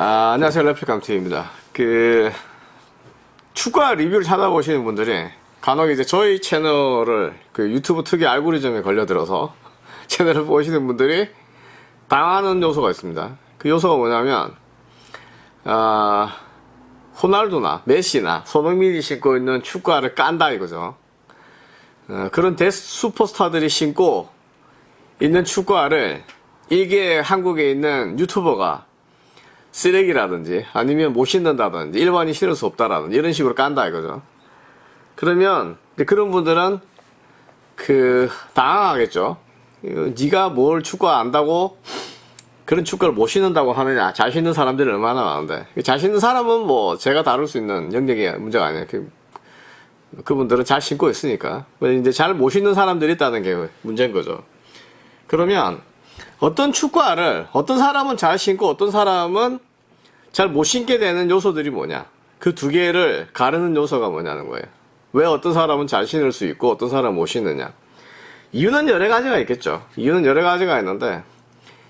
아, 안녕하세요. 래픽감투입니다. 그, 축구 리뷰를 찾아보시는 분들이 간혹 이제 저희 채널을 그 유튜브 특이 알고리즘에 걸려들어서 채널을 보시는 분들이 당하는 요소가 있습니다. 그 요소가 뭐냐면, 아, 호날두나 메시나 손흥민이 신고 있는 축구화를 깐다 이거죠. 어, 그런 데스 슈퍼스타들이 신고 있는 축구화를 이게 한국에 있는 유튜버가 쓰레기라든지 아니면 못 신는다든지 일반인 신을 수 없다라든지 이런 식으로 깐다 이거죠. 그러면 그런 분들은 그 당황하겠죠. 네가 뭘 축구 안다고 그런 축구를 못 신는다고 하느냐. 잘 신는 사람들이 얼마나 많은데. 잘 신는 사람은 뭐 제가 다룰 수 있는 영역이 문제가 아니에요. 그, 그분들은 잘 신고 있으니까. 이제 잘 못 신는 사람들이 있다는 게 문제인 거죠. 그러면 어떤 축구화를 어떤 사람은 잘 신고 어떤 사람은 잘 못 신게 되는 요소들이 뭐냐. 그 두 개를 가르는 요소가 뭐냐는 거예요. 왜 어떤 사람은 잘 신을 수 있고 어떤 사람은 못 신느냐. 이유는 여러 가지가 있겠죠. 이유는 여러 가지가 있는데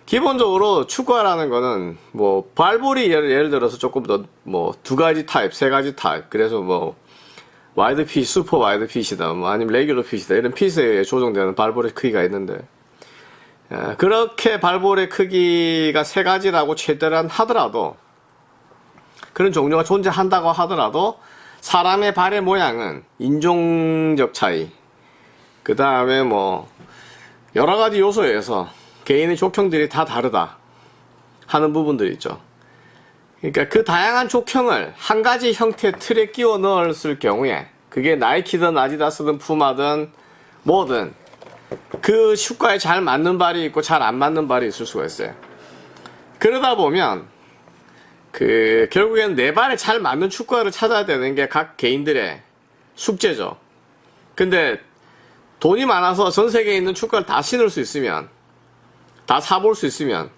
기본적으로 축구화라는 거는 뭐 발볼이 예를, 예를 들어서 조금 더 뭐 두 가지 타입, 세 가지 타입. 그래서 뭐 wide fit, super wide fit이다, 뭐 아니면 regular fit이다 이런 fit에 조정되는 발볼의 크기가 있는데 에, 그렇게 발볼의 크기가 세 가지라고 최대한 하더라도 그런 종류가 존재한다고 하더라도 사람의 발의 모양은 인종적 차이, 그 다음에 뭐 여러 가지 요소에 의해서 개인의 족형들이 다 다르다 하는 부분들이 있죠. 그러니까 그 다양한 족형을 한 가지 형태 틀에 끼워 넣었을 경우에 그게 나이키든 아디다스든 푸마든 뭐든 그 슈가에 잘 맞는 발이 있고 잘 안 맞는 발이 있을 수가 있어요. 그러다 보면 그 결국엔 내 발에 잘 맞는 축구화를 찾아야 되는 게 각 개인들의 숙제죠. 근데 돈이 많아서 전 세계에 있는 축구를 다 신을 수 있으면 다 사볼 수 있으면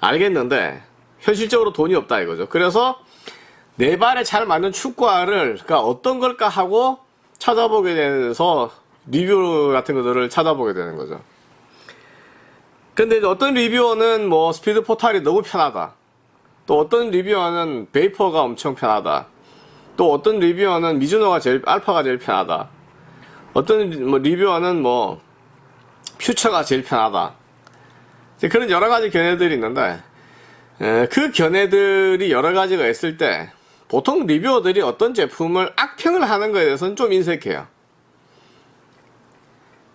알겠는데 현실적으로 돈이 없다 이거죠. 그래서 내 발에 잘 맞는 축구화를 그러니까 어떤 걸까 하고 찾아보게 돼서 리뷰 같은 것들을 찾아보게 되는 거죠. 근데 어떤 리뷰어는 뭐 스피드 포탈이 너무 편하다. 또 어떤 리뷰어는 베이퍼가 엄청 편하다. 또 어떤 리뷰어는 미즈노가 제일 알파가 제일 편하다. 어떤 뭐 리뷰어는 뭐 퓨처가 제일 편하다. 그런 여러 가지 견해들이 있는데 에, 그 견해들이 여러 가지가 있을 때 보통 리뷰어들이 어떤 제품을 악평을 하는 것에 대해서는 좀 인색해요.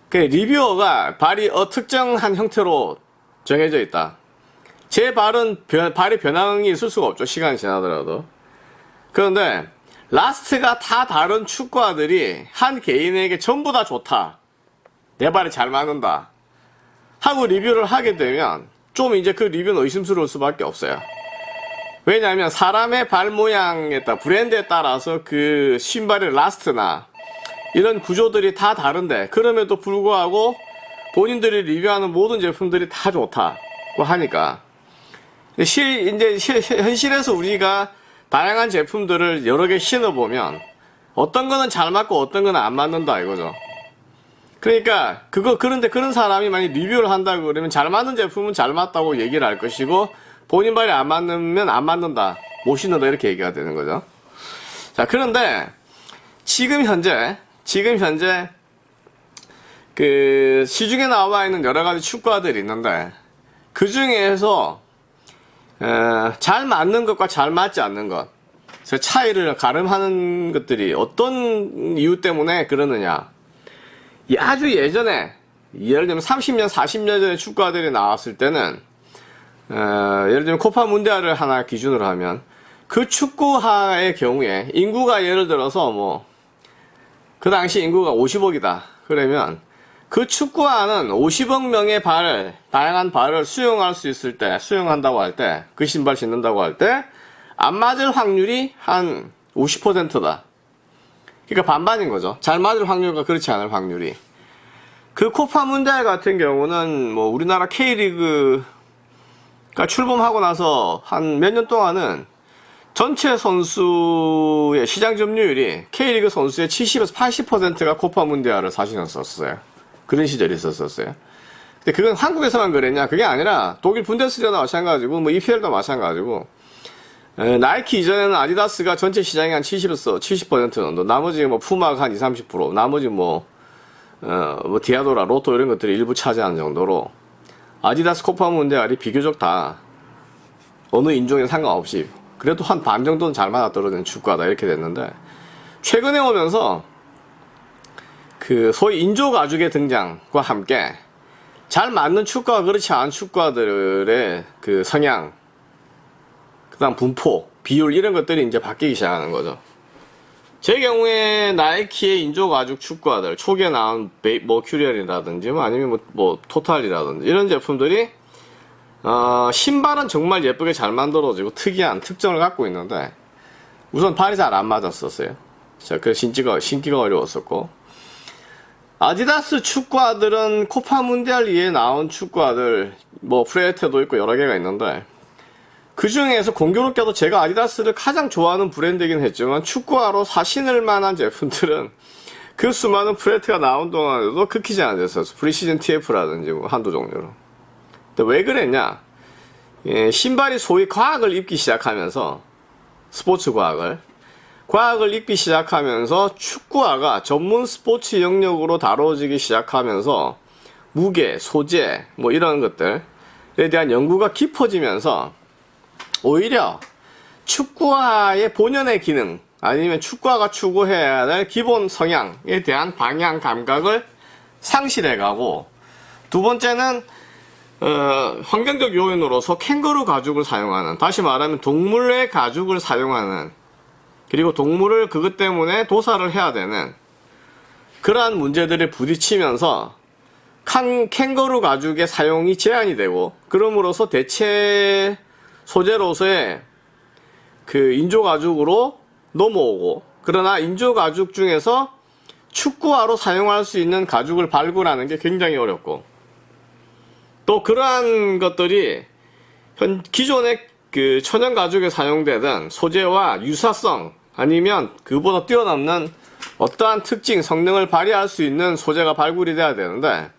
그 리뷰어가 발이 어 특정한 형태로 정해져 있다. 제 발은 변, 발의 변형이 있을 수가 없죠. 시간이 지나더라도. 그런데 last가 다 다른 축구화들이 한 개인에게 전부 다 좋다. 내 발에 잘 맞는다. 하고 리뷰를 하게 되면 좀 이제 그 리뷰는 의심스러울 수밖에 없어요. 왜냐하면 사람의 발 모양에 따라 브랜드에 따라서 그 신발의 last나 이런 구조들이 다 다른데 그럼에도 불구하고 본인들이 리뷰하는 모든 제품들이 다 좋다고 하니까 실 이제 실, 현실에서 우리가 다양한 제품들을 여러 개 신어보면 어떤 거는 잘 맞고 어떤 거는 안 맞는다 이거죠. 그러니까 그거 그런데 그런 사람이 만약 리뷰를 한다고 그러면 잘 맞는 제품은 잘 맞다고 얘기를 할 것이고 본인 발이 안 맞으면 안 맞는다 못 신는다 이렇게 얘기가 되는 거죠. 자 그런데 지금 현재 지금 현재 그 시중에 나와 있는 여러 가지 축구화들이 있는데 그 중에서 잘 맞는 것과 잘 맞지 않는 것 차이를 가름하는 것들이 어떤 이유 때문에 그러느냐. 아주 예전에 예를 들면 30년 40년 전에 축구화들이 나왔을 때는 어, 예를 들면 코파 문디아를 하나 기준으로 하면 그 축구화의 경우에 인구가 예를 들어서 뭐 그 당시 인구가 50억이다 그러면 그 축구화는 50억 명의 발, 다양한 발을 수용할 수 있을 때, 수용한다고 할 때, 그 신발 신는다고 할 때, 안 맞을 확률이 한 50%다. 그러니까 반반인 거죠. 잘 맞을 확률과 그렇지 않을 확률이. 그 코파 문디알 같은 경우는 뭐 우리나라 K리그가 출범하고 나서 한 몇 년 동안은 전체 선수의 시장 점유율이 K리그 선수의 70에서 80%가 코파 문디알을 사실었었어요. 그런 시절이 있었었어요. 근데 그건 한국에서만 그랬냐? 그게 아니라 독일 분데스리가도 마찬가지고 뭐 EPL도 마찬가지고 에, 나이키 이전에는 아디다스가 전체 시장의 한 70, 70% 정도, 나머지 뭐 푸마가 한 20, 30%, 나머지 뭐, 어, 뭐 디아도라, 로또 이런 것들이 일부 차지하는 정도로 아디다스, 코파 문디알이 비교적 다 어느 인종에 상관없이 그래도 한 반 정도는 잘 맞아떨어지는 축구화다 이렇게 됐는데 최근에 오면서 그 소위 인조 가죽의 등장과 함께 잘 맞는 축구와 그렇지 않은 축구들의 그 성향, 그 다음 분포, 비율 이런 것들이 이제 바뀌기 시작하는 거죠. 제 경우에 나이키의 인조 가죽 축구화들 초기에 나온 머큐리얼이라든지 뭐 아니면 뭐, 뭐 토탈이라든지 이런 제품들이 어, 신발은 정말 예쁘게 잘 만들어지고 특이한 특징을 갖고 있는데 우선 발이 잘 안 맞았었어요. 자, 그 신기가 신기가 어려웠었고 아디다스 축구화들은 코파 문디알 이에 나온 축구화들 뭐 프레테도 있고 여러 개가 있는데 그 중에서 공교롭게도 제가 아디다스를 가장 좋아하는 브랜드이긴 했지만 축구화로 사신을 만한 제품들은 그 수많은 프레트가 나온 동안에도 극히 제한 됐었어. 프리시즌 TF라든지 뭐 한두 종류로. 왜 그랬냐? 예, 신발이 소위 과학을 입기 시작하면서 스포츠 과학을 과학을 입기 시작하면서 축구화가 전문 스포츠 영역으로 다뤄지기 시작하면서 무게, 소재, 뭐 이런 것들에 대한 연구가 깊어지면서 오히려 축구화의 본연의 기능 아니면 축구화가 추구해야 될 기본 성향에 대한 방향 감각을 상실해 가고 두 번째는 어, 환경적 요인으로서 캥거루 가죽을 사용하는 다시 말하면 동물의 가죽을 사용하는 그리고 동물을 그것 때문에 도살을 해야 되는 그러한 문제들에 부딪히면서 칸, 캥거루 가죽의 사용이 제한이 되고 그럼으로써 대체 소재로서의 그 인조 가죽으로 넘어오고 그러나 인조 가죽 중에서 축구화로 사용할 수 있는 가죽을 발굴하는 게 굉장히 어렵고 또 그러한 것들이 현 기존의 그 천연 가죽에 사용되던 소재와 유사성 아니면 그보다 뛰어넘는 어떠한 특징 성능을 발휘할 수 있는 소재가 발굴이 돼야 되는데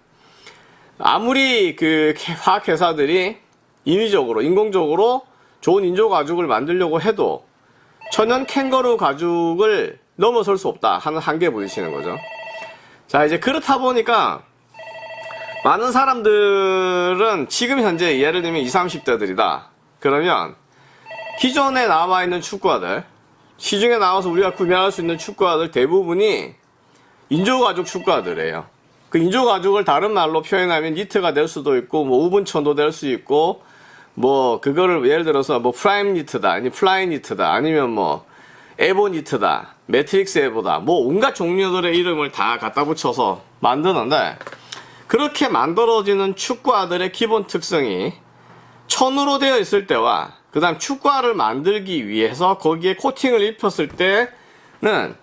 아무리 그 화학 회사들이 인위적으로 인공적으로 좋은 인조 가죽을 만들려고 해도 천연 캥거루 가죽을 넘어설 수 없다 하는 한계에 부딪히는 거죠. 자 이제 그렇다 보니까 많은 사람들은 지금 현재 예를 들면 20, 30대들이다. 그러면 기존에 나와 있는 축구화들 시중에 나와서 우리가 구매할 수 있는 축구화들 대부분이 인조가죽 축구화들이에요. 그 인조가죽을 다른 말로 표현하면 니트가 될 수도 있고 뭐 우분천도 될 수 있고 뭐 그거를 예를 들어서 뭐 프라임 니트다 아니 플라이 니트다 아니면 뭐 에보 니트다 매트릭스 에보다 뭐 온갖 종류들의 이름을 다 갖다 붙여서 만드는데 그렇게 만들어지는 축구화들의 기본 특성이 천으로 되어 있을 때와 그 다음 축구화를 만들기 위해서 거기에 코팅을 입혔을 때는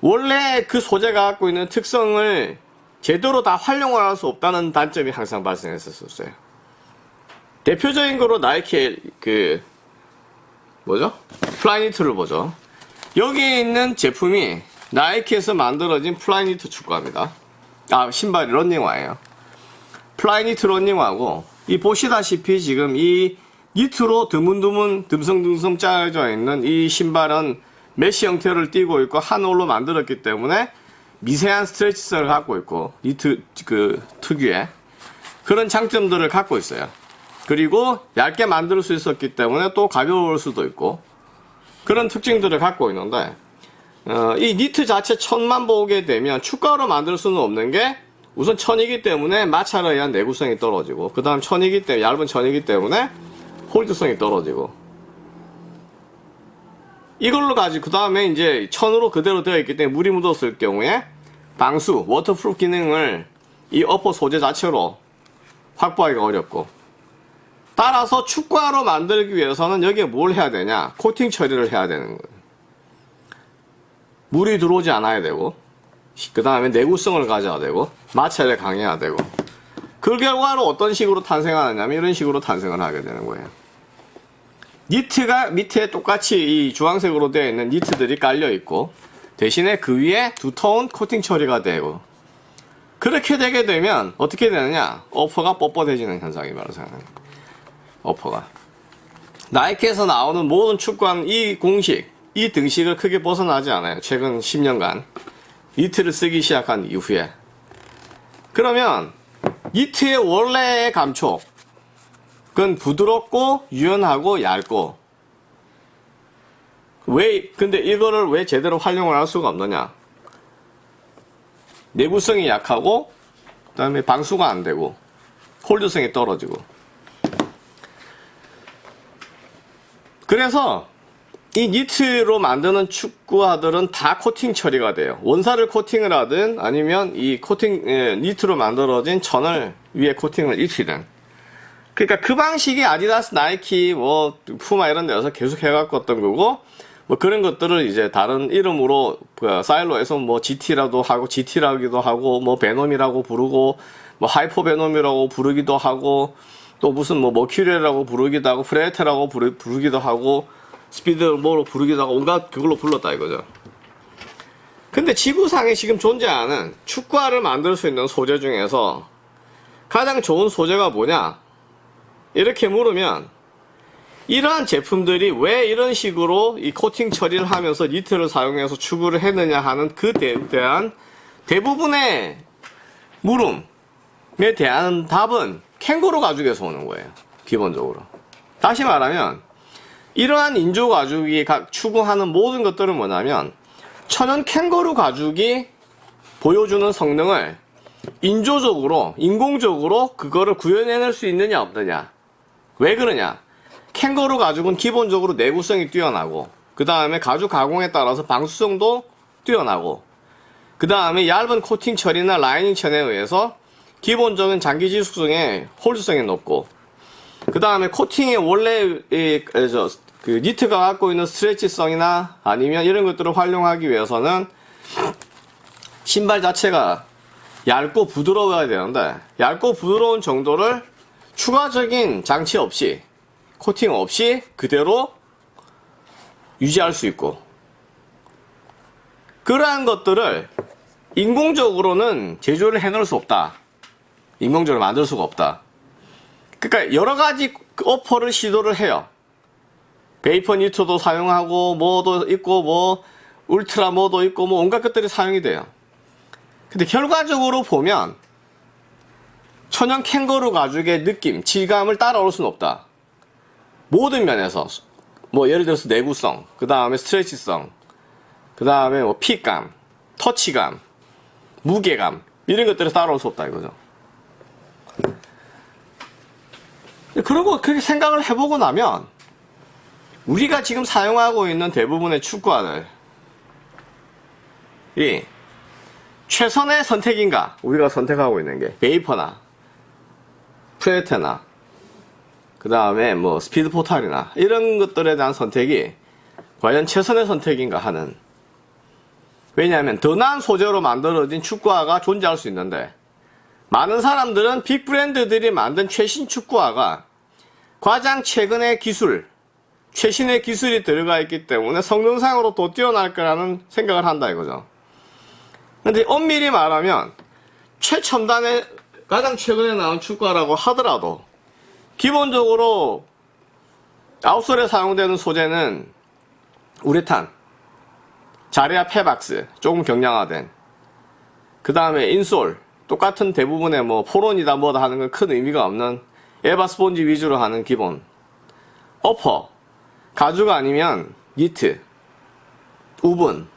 원래 그 소재가 갖고 있는 특성을 제대로 다 활용을 할 수 없다는 단점이 항상 발생했었어요. 대표적인 거로 나이키의 그 뭐죠? 플라이니트를 보죠. 여기 있는 제품이 나이키에서 만들어진 플라이니트 축구화입니다. 아 신발이 런닝화예요. 플라이 니트 런닝화고 이 보시다시피 지금 이 니트로 드문드문 듬성듬성 짜여져 있는 이 신발은 mesh 형태를 띠고 있고 한 올로 만들었기 때문에 미세한 stretch성을 갖고 있고 니트 그 특유의 그런 장점들을 갖고 있어요. 그리고 얇게 만들 수 있었기 때문에 또 가벼울 수도 있고 그런 특징들을 갖고 있는데 어, 이 니트 자체 천만 보게 되면 축가로 만들 수는 없는 게 우선 천이기 때문에 마찰에 의한 내구성이 떨어지고 그 다음 천이기 때문에 얇은 천이기 때문에 홀드성이 떨어지고. 이걸로 가지고 그 다음에 이제 천으로 그대로 되어 있기 때문에 물이 묻었을 경우에 방수, waterproof 기능을 이 upper 소재 자체로 확보하기가 어렵고. 따라서 축구화로 만들기 위해서는 여기에 뭘 해야 되냐? 코팅 처리를 해야 되는 거예요 물이 들어오지 않아야 되고 그 다음에 내구성을 가져야 되고 마찰에 강해야 되고 그 결과로 어떤 식으로 탄생하느냐면 이런 식으로 탄생을 하게 되는 거예요. 니트가 밑에 똑같이 이 주황색으로 되어 있는 니트들이 깔려 있고 대신에 그 위에 두터운 코팅 처리가 되고 그렇게 되게 되면 어떻게 되느냐? 어퍼가 뻣뻣해지는 현상이 바로 생겨납니다 어퍼가. 나이키에서 나오는 모든 축구한 이 공식, 이 등식을 크게 벗어나지 않아요. 최근 10년간. 니트를 쓰기 시작한 이후에. 그러면 니트의 원래의 감촉, 그건 부드럽고 유연하고 얇고 왜 근데 이거를 왜 제대로 활용을 할 수가 없느냐 내구성이 약하고 그 다음에 방수가 안 되고 hold성이 떨어지고 그래서 이 니트로 만드는 축구화들은 다 코팅 처리가 돼요. 원사를 코팅을 하든 아니면 이 코팅 예, 니트로 만들어진 천을 위에 코팅을 입히든. 그러니까 그 방식이 아디다스, 나이키, 뭐 푸마 이런 데서 계속 해갖고 어떤 거고 뭐 그런 것들을 이제 다른 이름으로 그 silo에서 뭐 GT라도 하고 GT라기도 하고 뭐 베놈이라고 부르고 뭐 하이퍼 베놈이라고 부르기도 하고 또 무슨 뭐 머큐리라고 부르기도 하고 프레데터라고 부르, 부르기도 하고 스피드 뭐로 부르기도 하고 온갖 그걸로 불렀다 이거죠. 근데 지구상에 지금 존재하는 축구화를 만들 수 있는 소재 중에서 가장 좋은 소재가 뭐냐? 이렇게 물으면 이러한 제품들이 왜 이런 식으로 이 코팅 처리를 하면서 니트를 사용해서 추구를 했느냐 하는 그 대, 대한 대부분의 물음에 대한 답은 캥거루 가죽에서 오는 거예요. 기본적으로. 다시 말하면 이러한 인조 가죽이 각 추구하는 모든 것들은 뭐냐면 천연 캥거루 가죽이 보여주는 성능을 인조적으로 인공적으로 그거를 구현해낼 수 있느냐 없느냐. 왜 그러냐? 캥거루 가죽은 기본적으로 내구성이 뛰어나고 그 다음에 가죽 가공에 따라서 방수성도 뛰어나고 그 다음에 얇은 코팅 처리나 라이닝 천에 의해서 기본적인 장기 지속성에 홀드성이 높고 그 다음에 코팅의 원래 그 니트가 갖고 있는 스트레치성이나 아니면 이런 것들을 활용하기 위해서는 신발 자체가 얇고 부드러워야 되는데 얇고 부드러운 정도를 추가적인 장치 없이 코팅 없이 그대로 유지할 수 있고 그러한 것들을 인공적으로는 제조를 해놓을 수 없다. 인공적으로 만들 수가 없다 그러니까 여러 가지 오퍼를 시도를 해요 베이퍼 니트도 사용하고 뭐도 있고 뭐 울트라 뭐도 있고 뭐 온갖 것들이 사용이 돼요 근데 결과적으로 보면 천연 캥거루 가죽의 느낌, 질감을 따라올 수는 없다. 모든 면에서 뭐 예를 들어서 내구성, 그 다음에 스트레치성, 그 다음에 뭐 핏감, 터치감, 무게감 이런 것들을 따라올 수 없다 이거죠. 그리고 그렇게 생각을 해보고 나면 우리가 지금 사용하고 있는 대부분의 축구화들 이 최선의 선택인가? 우리가 선택하고 있는 게 베이퍼나 프레테나 그 다음에 뭐 스피드 포탈이나 이런 것들에 대한 선택이 과연 최선의 선택인가 하는. 왜냐하면 더 나은 소재로 만들어진 축구화가 존재할 수 있는데 많은 사람들은 빅 브랜드들이 만든 최신 축구화가 가장 최근의 기술 최신의 기술이 들어가 있기 때문에 성능상으로 더 뛰어날 거라는 생각을 한다 이거죠. 근데 엄밀히 말하면 최첨단의 가장 최근에 나온 축구화라고 하더라도 기본적으로 아웃솔에 사용되는 소재는 우레탄, 자리아 페박스 조금 경량화된 그 다음에 인솔 똑같은 대부분의 뭐 포론이다 뭐다 하는 건 큰 의미가 없는 에바 스폰지 위주로 하는 기본. 어퍼 가죽 아니면 니트 우분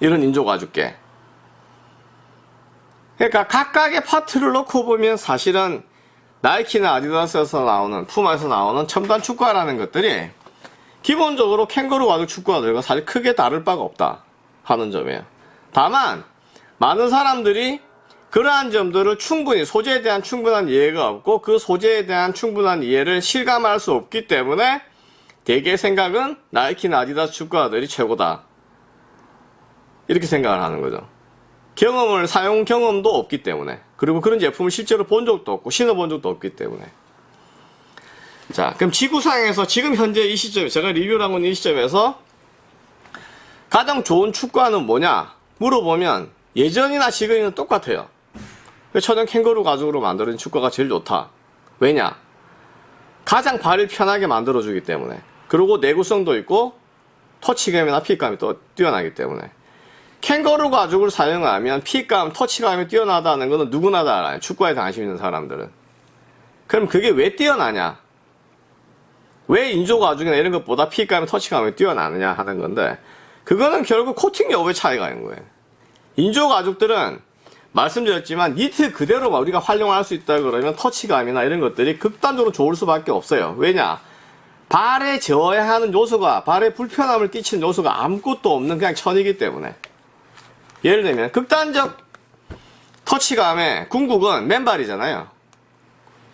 이런 인조 가죽계 그러니까 각각의 파트를 놓고 보면 사실은 나이키나 아디다스에서 나오는 푸마에서 나오는 첨단 축구화라는 것들이 기본적으로 캥거루 가죽 축구화들과 사실 크게 다를 바가 없다 하는 점이에요. 다만 많은 사람들이 그러한 점들을 충분히 소재에 대한 충분한 이해가 없고 그 소재에 대한 충분한 이해를 실감할 수 없기 때문에 대개 생각은 나이키나 아디다스 축구화들이 최고다. 이렇게 생각을 하는 거죠. 경험을 사용 경험도 없기 때문에. 그리고 그런 제품을 실제로 본 적도 없고 신어본 적도 없기 때문에. 자 그럼 지구상에서 지금 현재 이 시점에 제가 리뷰를 하고 있는 이 시점에서 가장 좋은 축구화는 뭐냐? 물어보면 예전이나 지금이는 똑같아요 천연 캥거루 가죽으로 만들어진 축구가 제일 좋다 왜냐 가장 발을 편하게 만들어주기 때문에 그리고 내구성도 있고 터치감이나 핏감이 또 뛰어나기 때문에 캥거루 가죽을 사용하면 핏감, 터치감이 뛰어나다는 것은 누구나 다 알아요. 축구에 관심 있는 사람들은. 그럼 그게 왜 뛰어나냐? 왜 인조 가죽이나 이런 것보다 핏감이, 터치감이 뛰어나느냐 하는 건데 그거는 결국 코팅 여부의 차이가 있는 거예요. 인조 가죽들은 말씀드렸지만 니트 그대로 우리가 활용할 수 있다 그러면 터치감이나 이런 것들이 극단적으로 좋을 수밖에 없어요. 왜냐? 발에 저해하는 요소가 발에 불편함을 끼치는 요소가 아무것도 없는 그냥 천이기 때문에 예를 들면 극단적 터치감의 궁극은 맨발이잖아요.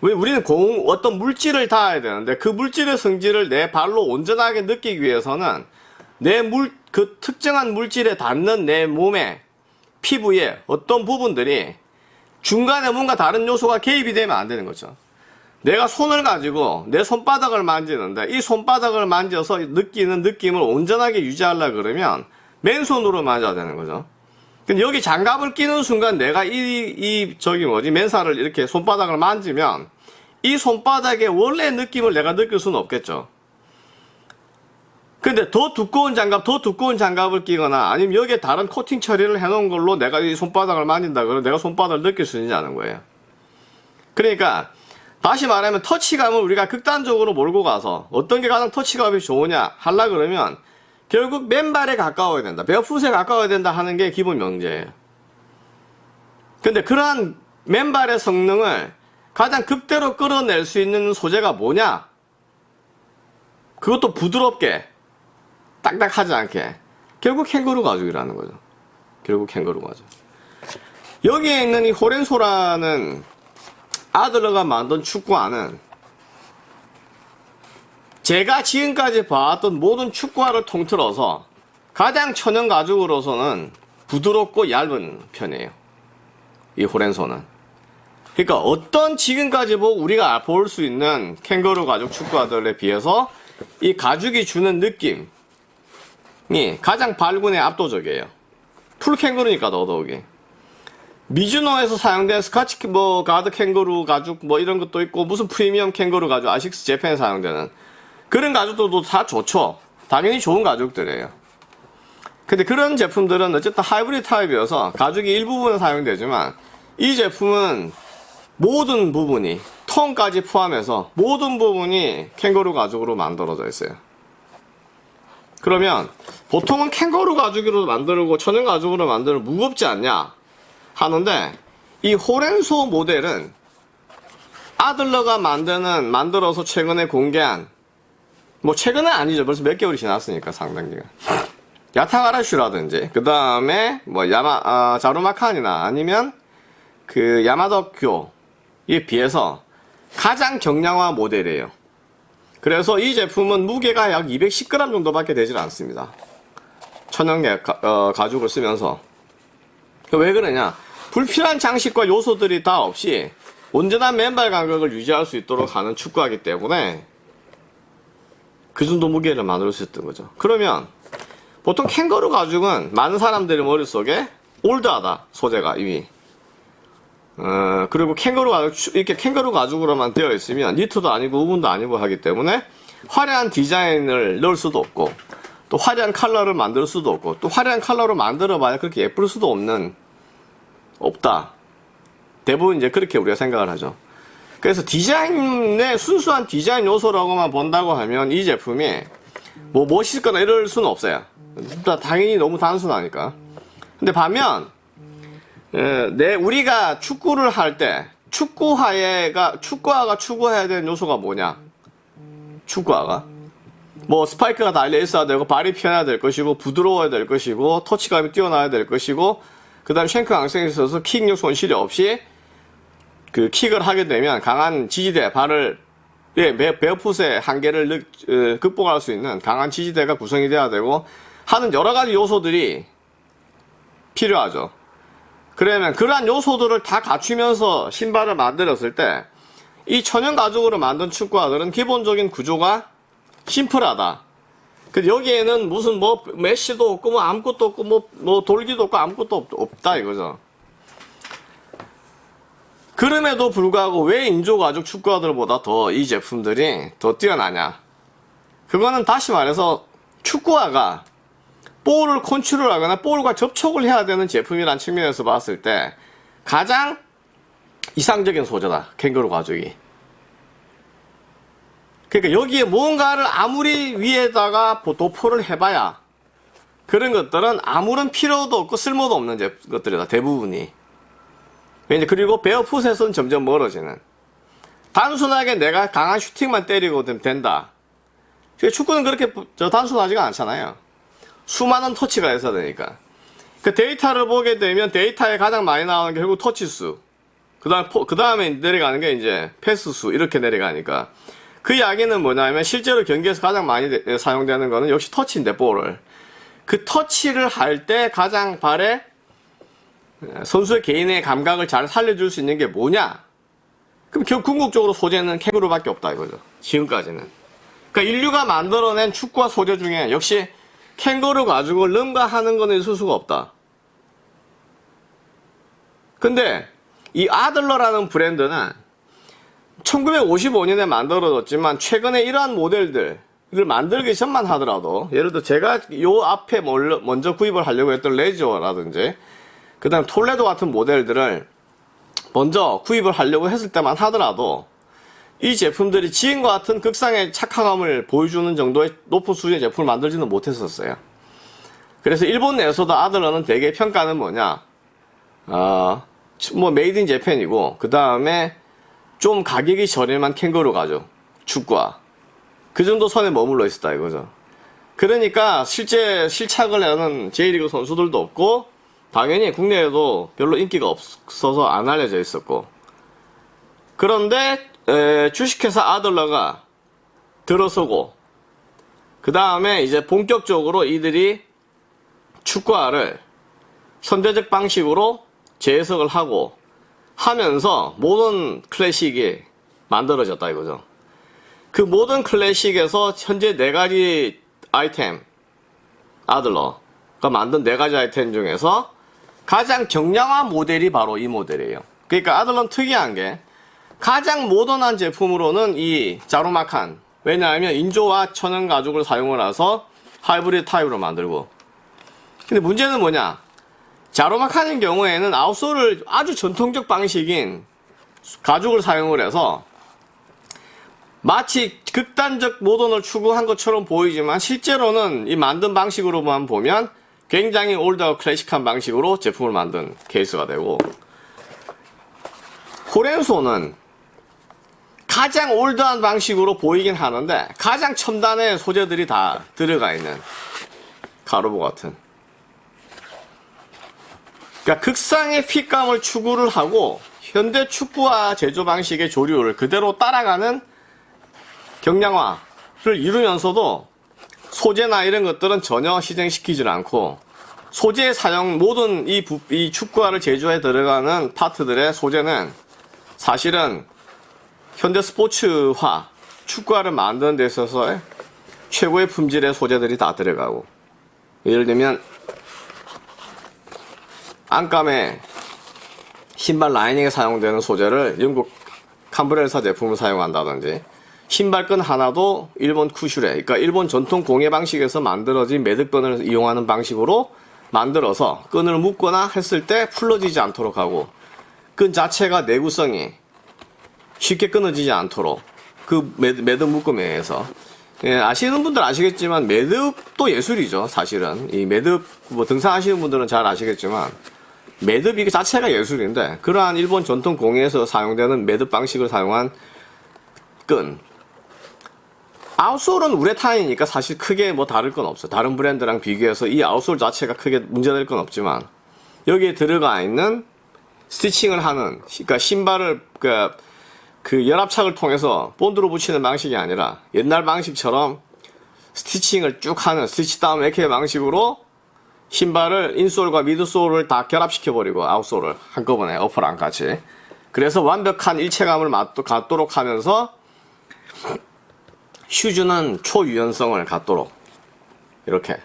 왜 우리는 공 어떤 물질을 닿아야 되는데 그 물질의 성질을 내 발로 온전하게 느끼기 위해서는 내 물 그 특정한 물질에 닿는 내 몸의 피부에 어떤 부분들이 중간에 뭔가 다른 요소가 개입이 되면 안 되는 거죠. 내가 손을 가지고 내 손바닥을 만지는데 이 손바닥을 만져서 느끼는 느낌을 온전하게 유지하려 그러면 맨손으로 만져야 되는 거죠. 근데 여기 장갑을 끼는 순간 내가 이, 이, 저기 뭐지, 맨살을 이렇게 손바닥을 만지면 이 손바닥의 원래 느낌을 내가 느낄 수는 없겠죠. 근데 더 두꺼운 장갑, 더 두꺼운 장갑을 끼거나 아니면 여기에 다른 코팅 처리를 해 놓은 걸로 내가 이 손바닥을 만진다 그러면 내가 손바닥을 느낄 수 있냐는 거예요. 그러니까 다시 말하면 터치감을 우리가 극단적으로 몰고 가서 어떤 게 가장 터치감이 좋으냐 하려 그러면 결국 맨발에 가까워야 된다. 베어풋에 가까워야 된다 하는 게 기본 명제예요. 근데 그러한 맨발의 성능을 가장 극대로 끌어낼 수 있는 소재가 뭐냐? 그것도 부드럽게 딱딱하지 않게 결국 캥거루 가죽이라는 거죠. 결국 캥거루 가죽. 여기에 있는 이 호렌소라는 아들러가 만든 축구화는 제가 지금까지 봐왔던 모든 축구화를 통틀어서 가장 천연 가죽으로서는 부드럽고 얇은 편이에요. 이 호렌소는. 그러니까 어떤 지금까지 보고 우리가 볼 수 있는 캥거루 가죽 축구화들에 비해서 이 가죽이 주는 느낌 이 가장 발군에 압도적이에요. full 캥거루니까 더더욱이. 미즈노에서 사용된 스카치 뭐 가드 캥거루 가죽 뭐 이런 것도 있고 무슨 프리미엄 캥거루 가죽 아식스 재팬에 사용되는 그런 가죽들도 다 좋죠. 당연히 좋은 가죽들이에요. 근데 그런 제품들은 어쨌든 하이브리드 타입이어서 가죽이 일부분은 사용되지만 이 제품은 모든 부분이 톤까지 포함해서 모든 부분이 캥거루 가죽으로 만들어져 있어요. 그러면 보통은 캥거루 가죽으로 만들고 천연 가죽으로 만들면 무겁지 않냐 하는데 이 호렌소 모델은 아들러가 만드는 만들어서 최근에 공개한 뭐 최근은 아니죠. 벌써 몇 개월이 지났으니까 상당기가 야타가라슈라든지 그 다음에 뭐 야마 아, 자루마칸이나 아니면 그 야마더교에 비해서 가장 경량화 모델이에요. 그래서 이 제품은 무게가 약 210g 정도밖에 되질 않습니다 천연 가, 어, 가죽을 쓰면서. 왜 그러냐? 불필요한 장식과 요소들이 다 없이 온전한 맨발 간격을 유지할 수 있도록 하는 축구하기 때문에 그 정도 무게를 만들 수 있던 거죠. 그러면 보통 캥거루 가죽은 많은 사람들의 머릿속에 올드하다 소재가 이미. 어, 그리고 캥거루 가죽 이렇게 캥거루 가죽으로만 되어 있으면 니트도 아니고 우분도 아니고 하기 때문에 화려한 디자인을 넣을 수도 없고 또 화려한 컬러를 만들 수도 없고 또 화려한 컬러로 만들어 봐야 그렇게 예쁠 수도 없는 없다 대부분 이제 그렇게 우리가 생각을 하죠 그래서 디자인의 순수한 디자인 요소라고만 본다고 하면 이 제품이 뭐 멋있거나 이럴 수는 없어요. 당연히 너무 단순하니까. 근데 반면 에, 내 우리가 축구를 할 때 축구화가 축구화가 추구해야 되는 요소가 뭐냐? 축구화가 뭐 스파이크가 달려 있어야 되고 발이 편해야 될 것이고 부드러워야 될 것이고 터치감이 뛰어나야 될 것이고 그 다음 쉔크 강성이 있어서 킥력 손실이 없이 그 킥을 하게 되면 강한 지지대 발을 예, 베어풋의 한계를 느, 어, 극복할 수 있는 강한 지지대가 구성이 돼야 되고 하는 여러 가지 요소들이 필요하죠. 그러면 그러한 요소들을 다 갖추면서 신발을 만들었을 때 이 천연 가죽으로 만든 축구화들은 기본적인 구조가 심플하다. 그 여기에는 무슨 뭐 메쉬도 없고 뭐 아무것도 없고 뭐, 뭐 돌기도 없고 아무것도 없, 없다 이거죠. 그럼에도 불구하고 왜 인조 가죽 축구화들보다 더 이 제품들이 더 뛰어나냐? 그거는 다시 말해서 축구화가 볼을 컨트롤하거나 볼과 접촉을 해야 되는 제품이란 측면에서 봤을 때 가장 이상적인 소재다. 캥거루 가죽이. 그러니까 여기에 뭔가를 아무리 위에다가 도포를 해봐야 그런 것들은 아무런 필요도 없고 쓸모도 없는 제- 것들이다. 대부분이. 이제 그리고 베어풋에서는 점점 멀어지는. 단순하게 내가 강한 슈팅만 때리고 된다. 근데 축구는 그렇게 저 단순하지가 않잖아요. 수많은 터치가 있어야 되니까. 그 데이터를 보게 되면 데이터에 가장 많이 나오는 게 결국 터치 수. 그 다음, 그 다음에 내려가는 게 이제 패스 수. 이렇게 내려가니까. 그 이야기는 뭐냐면 실제로 경기에서 가장 많이 되- 사용되는 거는 역시 터치인데, 볼을. 그 터치를 할 때 가장 발에 선수의 개인의 감각을 잘 살려줄 수 있는 게 뭐냐? 그럼 결국 궁극적으로 소재는 캥거루밖에 없다 이거죠. 지금까지는. 그러니까 인류가 만들어낸 축구와 소재 중에 역시 캥거루 가죽을 능가하는 거는 있을 수가 없다. 근데 이 아들러라는 브랜드는 1955년에 만들어졌지만 최근에 이러한 모델들을 만들기 전만 하더라도 예를 들어 제가 요 앞에 몰- 먼저 구입을 하려고 했던 레지오라든지 그 다음 톨레도 같은 모델들을 먼저 구입을 하려고 했을 때만 하더라도 이 제품들이 지금과 같은 극상의 착화감을 보여주는 정도의 높은 수준의 제품을 만들지는 못했었어요. 그래서 일본 내에서도 아들러는 되게 평가는 뭐냐, 어, 뭐 made in Japan이고 그 다음에 좀 가격이 저렴한 캥거루 가죽, 축구화 그 정도 선에 머물러 있었다 이거죠. 그러니까 실제 실착을 하는 J리그 선수들도 없고 당연히 국내에도 별로 인기가 없어서 안 알려져 있었고. 그런데 에, 주식회사 아들러가 들어서고 그 다음에 이제 본격적으로 이들이 축구화를 선제적 방식으로 재해석을 하고 하면서 모든 클래식이 만들어졌다 이거죠. 그 모든 클래식에서 현재 네 가지 아이템 아들러가 만든 네 가지 아이템 중에서 가장 경량한 모델이 바로 이 모델이에요. 그러니까 아들러는 특이한 게 가장 모던한 제품으로는 이 자루마칸 왜냐하면 인조와 천연 가죽을 사용을 해서 하이브리드 타입으로 만들고 근데 문제는 뭐냐 자루마칸의 경우에는 아웃솔을 아주 전통적 방식인 가죽을 사용을 해서 마치 극단적 모던을 추구한 것처럼 보이지만 실제로는 이 만든 방식으로만 보면 굉장히 올드하고 클래식한 방식으로 제품을 만든 케이스가 되고 호렌소는 가장 올드한 방식으로 보이긴 하는데 가장 첨단의 소재들이 다 들어가 있는 가로보 같은 그러니까 극상의 핏감을 추구를 하고 현대 축구화 제조 방식의 조류를 그대로 따라가는 경량화를 이루면서도 소재나 이런 것들은 전혀 희생시키질 않고 소재 사용 모든 이, 부- 이 축구화를 제조해 들어가는 파트들의 소재는 사실은 현대 스포츠화 축구화를 만드는 데 있어서 최고의 품질의 소재들이 다 들어가고 예를 들면 안감에 신발 라이닝에 사용되는 소재를 영국 캄브렐사 제품을 사용한다든지 신발끈 하나도 일본 쿠슈레 그러니까 일본 전통 공예 방식에서 만들어진 매듭끈을 이용하는 방식으로 만들어서 끈을 묶거나 했을 때 풀러지지 않도록 하고 끈 자체가 내구성이 쉽게 끊어지지 않도록 그 매듭, 매듭 묶음에 의해서. 예, 아시는 분들 아시겠지만 매듭도 예술이죠 사실은. 이 매듭 뭐 등산하시는 분들은 잘 아시겠지만 매듭 이 자체가 예술인데 그러한 일본 전통 공예에서 사용되는 매듭 방식을 사용한 끈. outsole은 우레탄이니까 사실 크게 뭐 다를 건 없어 다른 브랜드랑 비교해서 이 outsole 자체가 크게 문제될 건 없지만 여기에 들어가 있는 stitching을 하는 그러니까 신발을 그, 그 연합착을 통해서 본드로 붙이는 방식이 아니라 옛날 방식처럼 stitching을 쭉 하는 stitch down 이렇게 방식으로 신발을 insole과 midsole을 다 결합시켜 버리고 outsole을 한꺼번에 upper랑 같이 그래서 완벽한 일체감을 갖도록 하면서 슈즈는 초유연성을 갖도록 이렇게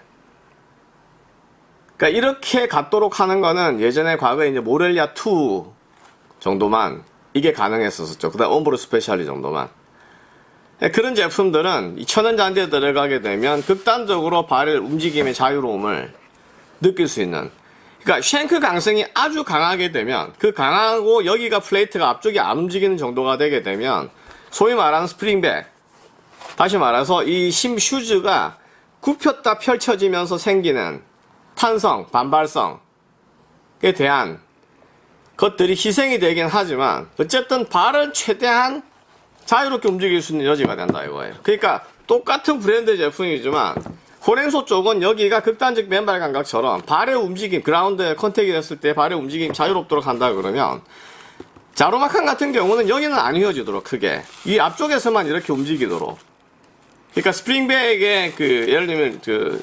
그러니까 이렇게 갖도록 하는 거는 예전에 과거에 이제 모렐리아 2 정도만 이게 가능했었죠. 그 다음 엄브로 스페셜리 정도만. 예, 그런 제품들은 이 천연잔디에 들어가게 되면 극단적으로 발의 움직임의 자유로움을 느낄 수 있는 그러니까 shank 강성이 아주 강하게 되면 그 강하고 여기가 plate가 앞쪽이 안 움직이는 정도가 되게 되면 소위 말하는 spring back 다시 말해서 이 심 슈즈가 굽혔다 펼쳐지면서 생기는 탄성, 반발성에 대한 것들이 희생이 되긴 하지만 어쨌든 발은 최대한 자유롭게 움직일 수 있는 여지가 된다 이거예요. 그러니까 똑같은 브랜드 제품이지만 호렌소 쪽은 여기가 극단적 맨발 감각처럼 발의 움직임, 그라운드에 contact이 됐을 때 발의 움직임 자유롭도록 한다 그러면 자로마칸 같은 경우는 여기는 안 휘어지도록 크게 이 앞쪽에서만 이렇게 움직이도록 그러니까 spring back의 그 예를 들면 그,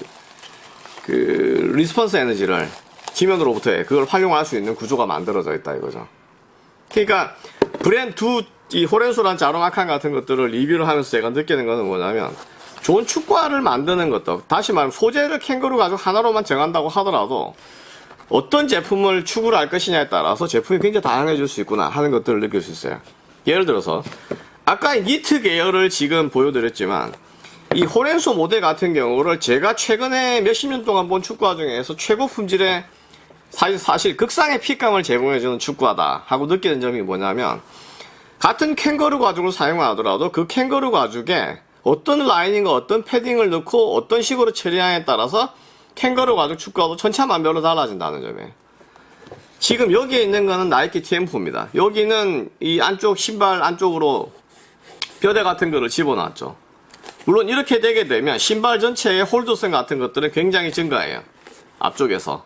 그 response 에너지를 지면으로부터의 그걸 활용할 수 있는 구조가 만들어져 있다 이거죠. 그러니까 브랜드 두이 호렌소란 자로마칸 같은 것들을 리뷰를 하면서 제가 느끼는 것은 뭐냐면 좋은 축구화를 만드는 것도 다시 말하면 소재를 캥거루 가죽 하나로만 정한다고 하더라도 어떤 제품을 추구를 할 것이냐에 따라서 제품이 굉장히 다양해질 수 있구나 하는 것들을 느낄 수 있어요. 예를 들어서 아까 니트 계열을 지금 보여드렸지만 이 호렌소 모델 같은 경우를 제가 최근에 몇십 년 동안 본 축구화 중에서 최고 품질의 사실, 사실 극상의 핏감을 제공해주는 축구화다 하고 느끼는 점이 뭐냐면 같은 캥거루 가죽을 사용하더라도 그 캥거루 가죽에 어떤 라이닝과 어떤 패딩을 넣고 어떤 식으로 처리하냐에 따라서 캥거루 가죽 축구화도 천차만별로 달라진다는 점에 지금 여기에 있는 거는 나이키 TM4입니다. 여기는 이 안쪽 신발 안쪽으로 뼈대 같은 거를 집어넣었죠. 물론 이렇게 되게 되면 신발 전체의 홀드성 같은 것들은 굉장히 증가해요. 앞쪽에서.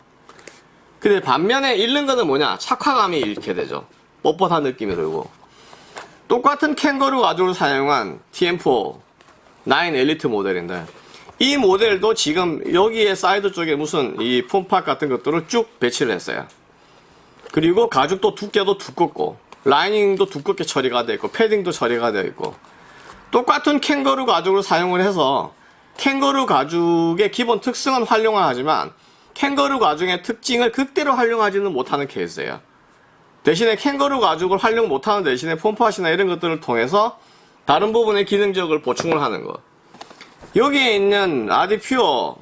근데 반면에 잃는 거는 뭐냐? 착화감이 잃게 되죠. 뻣뻣한 느낌이 들고. 똑같은 캥거루 가죽을 사용한 티엠포 9 엘리트 모델인데 이 모델도 지금 여기에 사이드 쪽에 무슨 이 foam pod 같은 것들을 쭉 배치를 했어요. 그리고 가죽도 두께도 두껍고 lining도 두껍게 처리가 되어 있고 패딩도 처리가 되어 있고 똑같은 캥거루 가죽을 사용을 해서 캥거루 가죽의 기본 특성은 활용을 하지만 캥거루 가죽의 특징을 극대로 활용하지는 못하는 케이스예요. 대신에 캥거루 가죽을 활용 못하는 대신에 폼팟이나 이런 것들을 통해서 다른 부분의 기능적을 보충을 하는 것. 여기에 있는 아디퓨어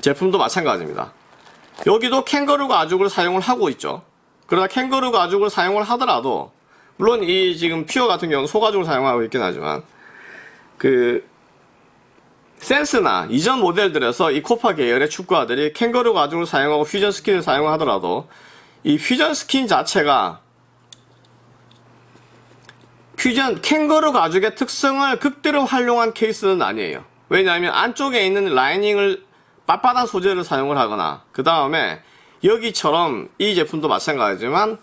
제품도 마찬가지입니다. 여기도 캥거루 가죽을 사용을 하고 있죠. 그러나 캥거루 가죽을 사용을 하더라도 물론 이 지금 퓨어 같은 경우는 소가죽을 사용하고 있긴 하지만 그 센스나 이전 모델들에서 이 코파 계열의 축구화들이 캥거루 가죽을 사용하고 퓨전 스킨을 사용하더라도 이 퓨전 스킨 자체가 퓨전 캥거루 가죽의 특성을 극대로 활용한 케이스는 아니에요. 왜냐하면 안쪽에 있는 lining을 빳빳한 소재를 사용을 하거나 그 다음에 여기처럼 이 제품도 마찬가지지만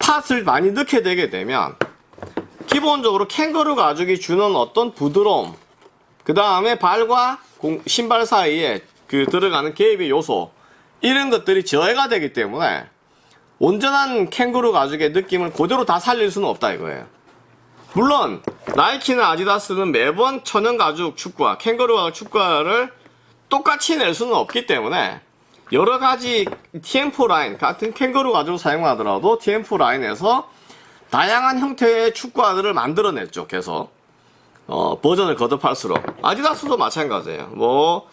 pod을 많이 넣게 되게 되면 기본적으로 캥거루 가죽이 주는 어떤 부드러움 그 다음에 발과 공- 신발 사이에 그 들어가는 개입의 요소 이런 것들이 저해가 되기 때문에 온전한 캥거루 가죽의 느낌을 그대로 다 살릴 수는 없다 이거예요. 물론 나이키나 아디다스는 매번 천연 가죽 축구화, 캥거루 가죽 축구화를 똑같이 낼 수는 없기 때문에 여러 가지 TM4 라인 같은 캥거루 가죽을 사용하더라도 TM4 라인에서 다양한 형태의 축구화들을 만들어냈죠. 계속 어, 버전을 거듭할수록 아디다스도 마찬가지예요. 뭐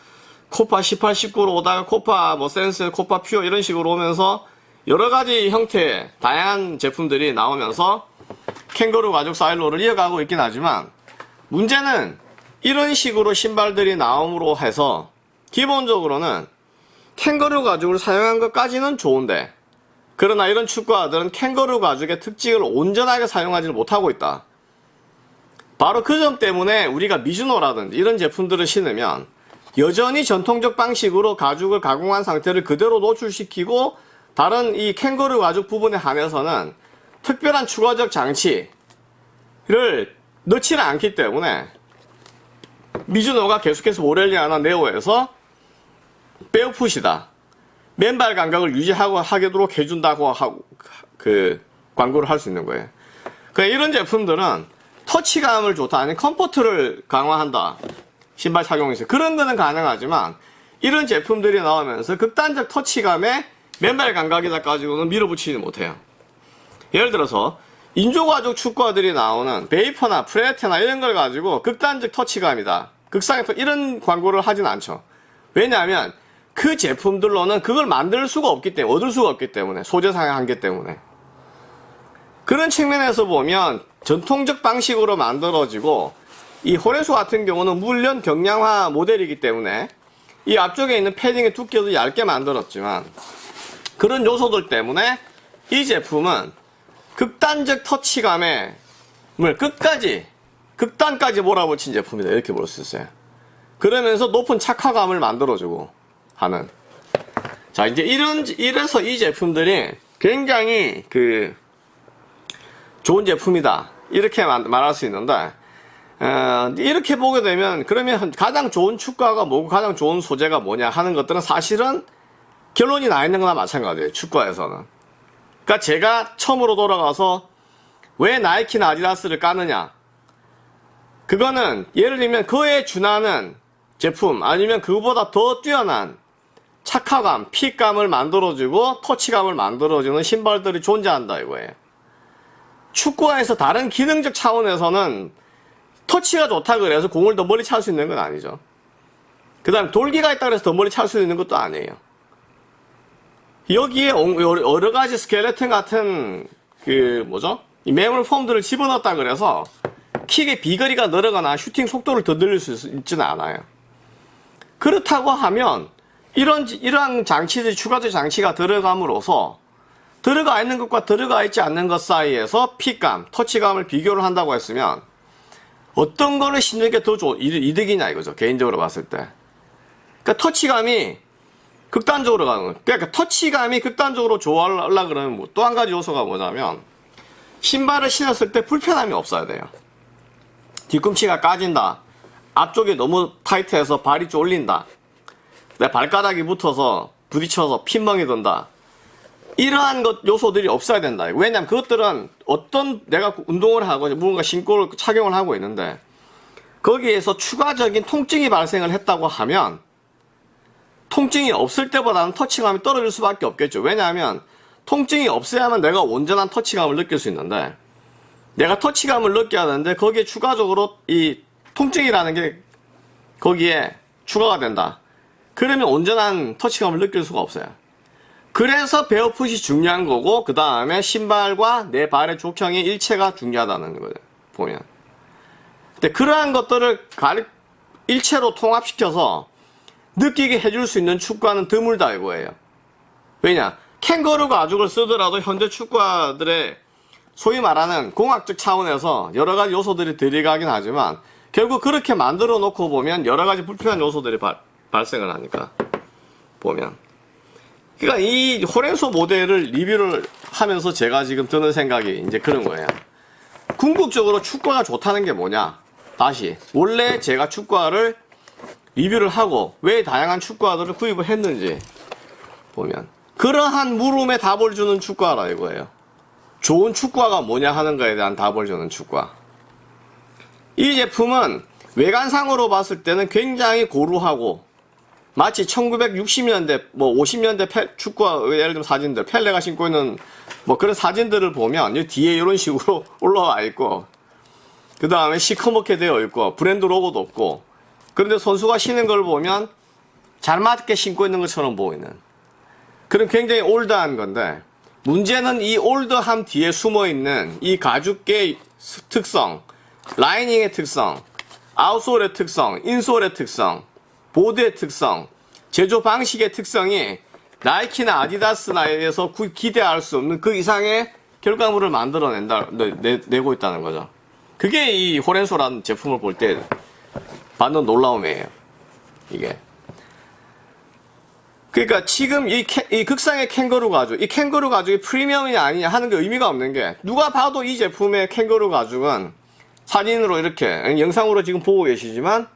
코파 18, 19로 오다가 코파 뭐 센스, 코파 퓨어 이런 식으로 오면서 여러 가지 형태의 다양한 제품들이 나오면서 캥거루 가죽 사일로를 이어가고 있긴 하지만 문제는 이런 식으로 신발들이 나옴으로 해서 기본적으로는 캥거루 가죽을 사용한 것까지는 좋은데 그러나 이런 축구화들은 캥거루 가죽의 특징을 온전하게 사용하지는 못하고 있다. 바로 그 점 때문에 우리가 미즈노라든지 이런 제품들을 신으면 여전히 전통적 방식으로 가죽을 가공한 상태를 그대로 노출시키고 다른 이 캥거루 가죽 부분에 한해서는 특별한 추가적 장치를 넣지는 않기 때문에 미즈노가 계속해서 모렐리아나 네오에서 베어풋이다. 맨발 감각을 유지하고 하도록 해준다고 하고 그 광고를 할 수 있는 거예요. 그 이런 제품들은 터치감을 좋다 아니면 comfort를 강화한다. 신발 착용에서 그런 거는 가능하지만 이런 제품들이 나오면서 극단적 터치감에 맨발 감각에다 가지고는 밀어붙이지 못해요. 예를 들어서 인조가죽 축구화들이 나오는 베이퍼나 프레데터나 이런 걸 가지고 극단적 터치감이다. 극상의 터 이런 광고를 하진 않죠. 왜냐하면 그 제품들로는 그걸 만들 수가 없기 때문에 얻을 수가 없기 때문에 소재상의 한계 때문에 그런 측면에서 보면 전통적 방식으로 만들어지고 이 호레수 같은 경우는 물론 경량화 모델이기 때문에 이 앞쪽에 있는 패딩의 두께도 얇게 만들었지만 그런 요소들 때문에 이 제품은 극단적 터치감에 물 끝까지 극단까지 몰아붙인 제품이다. 이렇게 볼 수 있어요. 그러면서 높은 착화감을 만들어주고 하는. 자 이제 이런 이래서 이 제품들이 굉장히 그 좋은 제품이다. 이렇게 말- 말할 수 있는데 어, 이렇게 보게 되면 그러면 가장 좋은 축구화가 뭐고 가장 좋은 소재가 뭐냐 하는 것들은 사실은 결론이 나 있는 거나 마찬가지예요. 축구화에서는 그러니까 제가 처음으로 돌아가서 왜 나이키나 아디다스를 까느냐 그거는 예를 들면 그에 준하는 제품 아니면 그보다 더 뛰어난 착화감, 핏감을 만들어주고 터치감을 만들어주는 신발들이 존재한다 이거예요. 축구화에서 다른 기능적 차원에서는 터치가 좋다 그래서 공을 더 멀리 찰 수 있는 건 아니죠. 그 다음 돌기가 있다 그래서 더 멀리 찰 수 있는 것도 아니에요. 여기에 여러 가지 스켈레톤 같은 그 뭐죠? 이 매물 폼들을 집어넣었다 그래서 킥의 비거리가 늘어가나 슈팅 속도를 더 늘릴 수 있- 있지는 않아요. 그렇다고 하면 이런 이러한 장치들이 추가적 장치가 들어감으로써 들어가 있는 것과 들어가 있지 않는 것 사이에서 핏감, 터치감을 비교를 한다고 했으면 어떤 거를 신는 게 더 이득이냐 이거죠. 개인적으로 봤을 때. 그러니까 터치감이 극단적으로 가는 거예요. 그러니까 터치감이 극단적으로 좋아하려 그러면 뭐 또 한 가지 요소가 뭐냐면 신발을 신었을 때 불편함이 없어야 돼요. 뒤꿈치가 까진다. 앞쪽이 너무 타이트해서 발이 쫄린다. 내 발가락이 붙어서 부딪혀서 핀멍이 든다. 이러한 것 요소들이 없어야 된다. 왜냐면 그것들은 어떤 내가 운동을 하고 무언가 신고를 착용을 하고 있는데 거기에서 추가적인 통증이 발생을 했다고 하면 통증이 없을 때보다는 터치감이 떨어질 수밖에 없겠죠. 왜냐하면 통증이 없어야만 내가 온전한 터치감을 느낄 수 있는데 내가 터치감을 느껴야 하는데 거기에 추가적으로 이 통증이라는 게 거기에 추가가 된다. 그러면 온전한 터치감을 느낄 수가 없어요. 그래서 베어풋이 중요한 거고 그 다음에 신발과 내 발의 족형의 일체가 중요하다는 거예요. 보면. 근데 그러한 것들을 가리, 일체로 통합시켜서 느끼게 해줄 수 있는 축구화는 드물다 이거예요. 왜냐? 캥거루 가죽을 쓰더라도 현재 축구화들의 소위 말하는 공학적 차원에서 여러 가지 요소들이 들어가긴 하지만 결국 그렇게 만들어 놓고 보면 여러 가지 불필요한 요소들이 발, 발생을 하니까 보면 그러니까 이 호랭소 모델을 리뷰를 하면서 제가 지금 드는 생각이 이제 그런 거예요. 궁극적으로 축구가 좋다는 게 뭐냐? 다시 원래 제가 축구화를 리뷰를 하고 왜 다양한 축구화들을 구입을 했는지 보면 그러한 물음에 답을 주는 축구화라 이거예요. 좋은 축구화가 뭐냐 하는 거에 대한 답을 주는 축구화. 이 제품은 외관상으로 봤을 때는 굉장히 고루하고 마치 1960년대 뭐 50년대 페, 축구화 예를 들면 사진들 펠레가 신고 있는 뭐 그런 사진들을 보면 이 뒤에 이런 식으로 올라와 있고 그 다음에 시커멓게 되어 있고 브랜드 로고도 없고 그런데 선수가 신는 걸 보면 잘 맞게 신고 있는 것처럼 보이는 그런 굉장히 올드한 건데 문제는 이 올드함 뒤에 숨어 있는 이 가죽의 특성, 라이닝의 특성, 아웃솔의 특성, 인솔의 특성, 보드의 특성, 제조 방식의 특성이 나이키나 아디다스나 에서 기대할 수 없는 그 이상의 결과물을 만들어낸다, 내, 고 있다는 거죠. 그게 이 호렌소라는 제품을 볼때 받는 놀라움이에요. 이게. 그러니까 지금 이, 캐, 이 극상의 캥거루 가죽, 이 캥거루 가죽이 프리미엄이냐 아니냐 하는 게 의미가 없는 게 누가 봐도 이 제품의 캥거루 가죽은 사진으로 이렇게 영상으로 지금 보고 계시지만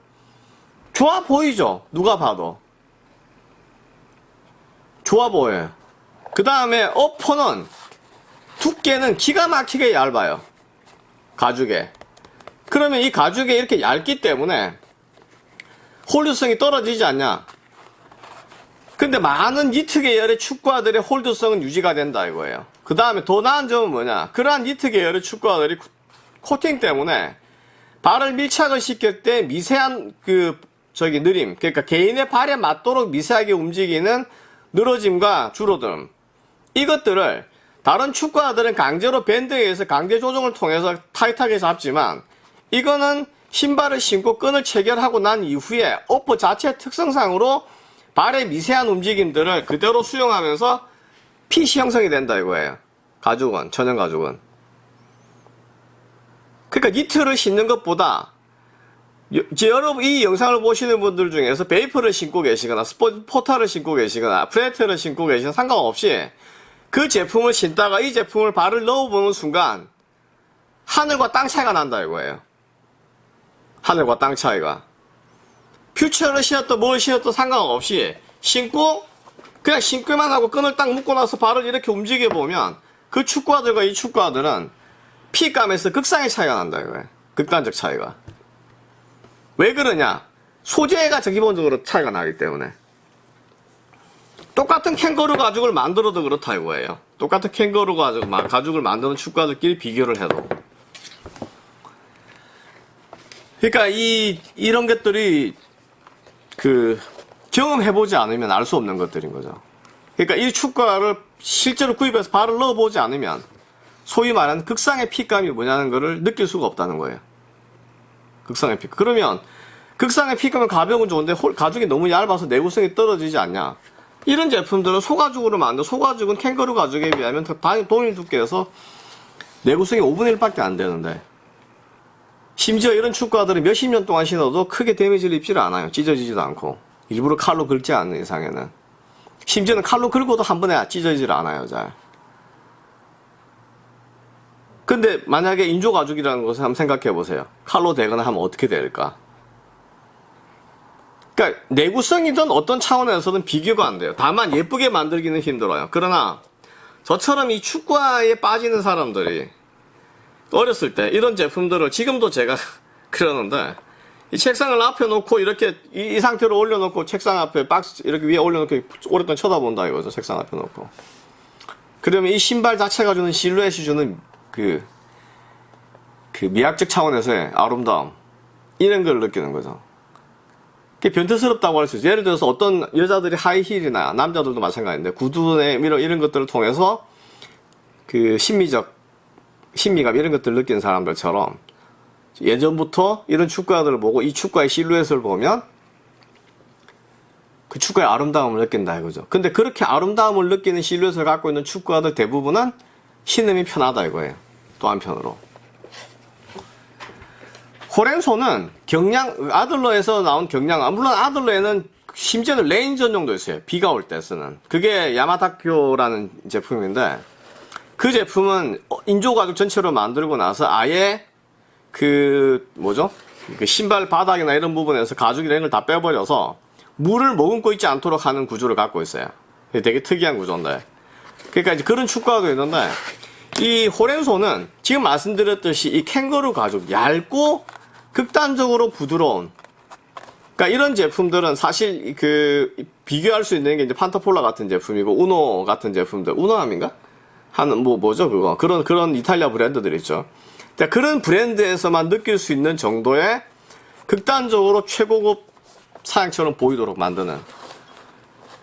좋아 보이죠? 누가 봐도. 좋아 보여요. 그 다음에 어퍼는 두께는 기가 막히게 얇아요. 가죽에. 그러면 이 가죽에 이렇게 얇기 때문에 홀드성이 떨어지지 않냐? 근데 많은 니트 계열의 축구화들의 홀드성은 유지가 된다 이거예요. 그 다음에 더 나은 점은 뭐냐. 그러한 니트 계열의 축구화들이 코- 코팅 때문에 발을 밀착을 시킬 때 미세한 그 저기 느림 그러니까 개인의 발에 맞도록 미세하게 움직이는 늘어짐과 줄어듦 이것들을 다른 축구화들은 강제로 밴드에 의해서 강제 조정을 통해서 타이트하게 잡지만 이거는 신발을 신고 끈을 체결하고 난 이후에 오퍼 자체 특성상으로 발의 미세한 움직임들을 그대로 수용하면서 핏이 형성이 된다 이거예요. 가죽은 천연 가죽은. 그러니까 니트를 신는 것보다 여러분 이 영상을 보시는 분들 중에서 베이퍼를 신고 계시거나 스포 포타를 신고 계시거나 프레드를 신고 계시거나 상관없이 그 제품을 신다가 이 제품을 발을 넣어보는 순간 하늘과 땅 차이가 난다 이거예요. 하늘과 땅 차이가. 퓨처를 신었던 뭘 신었던 상관없이 신고 그냥 신기만 하고 끈을 딱 묶고 나서 발을 이렇게 움직여 보면 그 축구화들과 이 축구화들은 피감에서 극상의 차이가 난다 이거예요. 극단적 차이가. 왜 그러냐? 소재가 저 기본적으로 차이가 나기 때문에. 똑같은 캥거루 가죽을 만들어도 그렇다 이거예요. 똑같은 캥거루 가죽, 마- 가죽을 만드는 축구화들끼리 비교를 해도. 그러니까 이 이런 것들이 그 경험해보지 않으면 알 수 없는 것들인 거죠. 그러니까 이 축구화를 실제로 구입해서 발을 넣어보지 않으면 소위 말하는 극상의 핏감이 뭐냐는 것을 느낄 수가 없다는 거예요. 극상의 핏. 그러면 극상의 핏감은 가벼운 좋은데 홀- 가죽이 너무 얇아서 내구성이 떨어지지 않냐? 이런 제품들은 소가죽으로 만든 소가죽은 캥거루 가죽에 비하면 더 반- 동일 두께여서 내구성이 5분의 1밖에 안 되는데 심지어 이런 축구화들은 몇십 년 동안 신어도 크게 데미지를 입지를 않아요. 찢어지지도 않고 일부러 칼로 긁지 않는 이상에는 심지어는 칼로 긁어도 한 번에 찢어지질 않아요. 잘. 근데 만약에 인조 가죽이라는 것을 한번 생각해 보세요. 칼로 대거나 하면 어떻게 될까? 그러니까 내구성이든 어떤 차원에서는 비교가 안 돼요. 다만 예쁘게 만들기는 힘들어요. 그러나 저처럼 이 축구화에 빠지는 사람들이 어렸을 때 이런 제품들을 지금도 제가 그러는데 이 책상을 앞에 놓고 이렇게 이, 이 상태로 올려놓고 책상 앞에 박스 이렇게 위에 올려놓고 오랫동안 쳐다본다 이거죠. 책상 앞에 놓고. 그러면 이 신발 자체가 주는 실루엣이 주는 그, 그 미학적 차원에서의 아름다움 이런 걸 느끼는 거죠. 그게 변태스럽다고 할 수 있어요. 예를 들어서 어떤 여자들이 하이힐이나 남자들도 마찬가지인데 구두나 이런, 이런 것들을 통해서 그 심미적 심미감 이런 것들을 느끼는 사람들처럼 예전부터 이런 축구화들을 보고 이 축구화의 실루엣을 보면 그 축구의 아름다움을 느낀다 이거죠. 근데 그렇게 아름다움을 느끼는 실루엣을 갖고 있는 축구화들 대부분은 신으면 편하다 이거예요. 또 한편으로. 호렌소는 경량 아들러에서 나온 경량 아, 물론 아들러에는 심지어는 rain 전용도 있어요. 비가 올 때 쓰는. 그게 야마다쿄라는 제품인데 그 제품은 어, 인조 가죽 전체로 만들고 나서 아예 그 뭐죠? 그 신발 바닥이나 이런 부분에서 가죽이나 이런 걸 다 빼버려서 물을 머금고 있지 않도록 하는 구조를 갖고 있어요. 되게 특이한 구조인데. 그러니까 이제 그런 축구화도 있는데 이 호렌소는 지금 말씀드렸듯이 이 캥거루 가죽 얇고 극단적으로 부드러운 그러니까 이런 제품들은 사실 그 비교할 수 있는 게 이제 판타폴라 같은 제품이고 우노 같은 제품들 우노함인가 하는 뭐 뭐죠 그거? 그런 그런 이탈리아 브랜드들 있죠. 그러니까 그런 브랜드에서만 느낄 수 있는 정도의 극단적으로 최고급 사양처럼 보이도록 만드는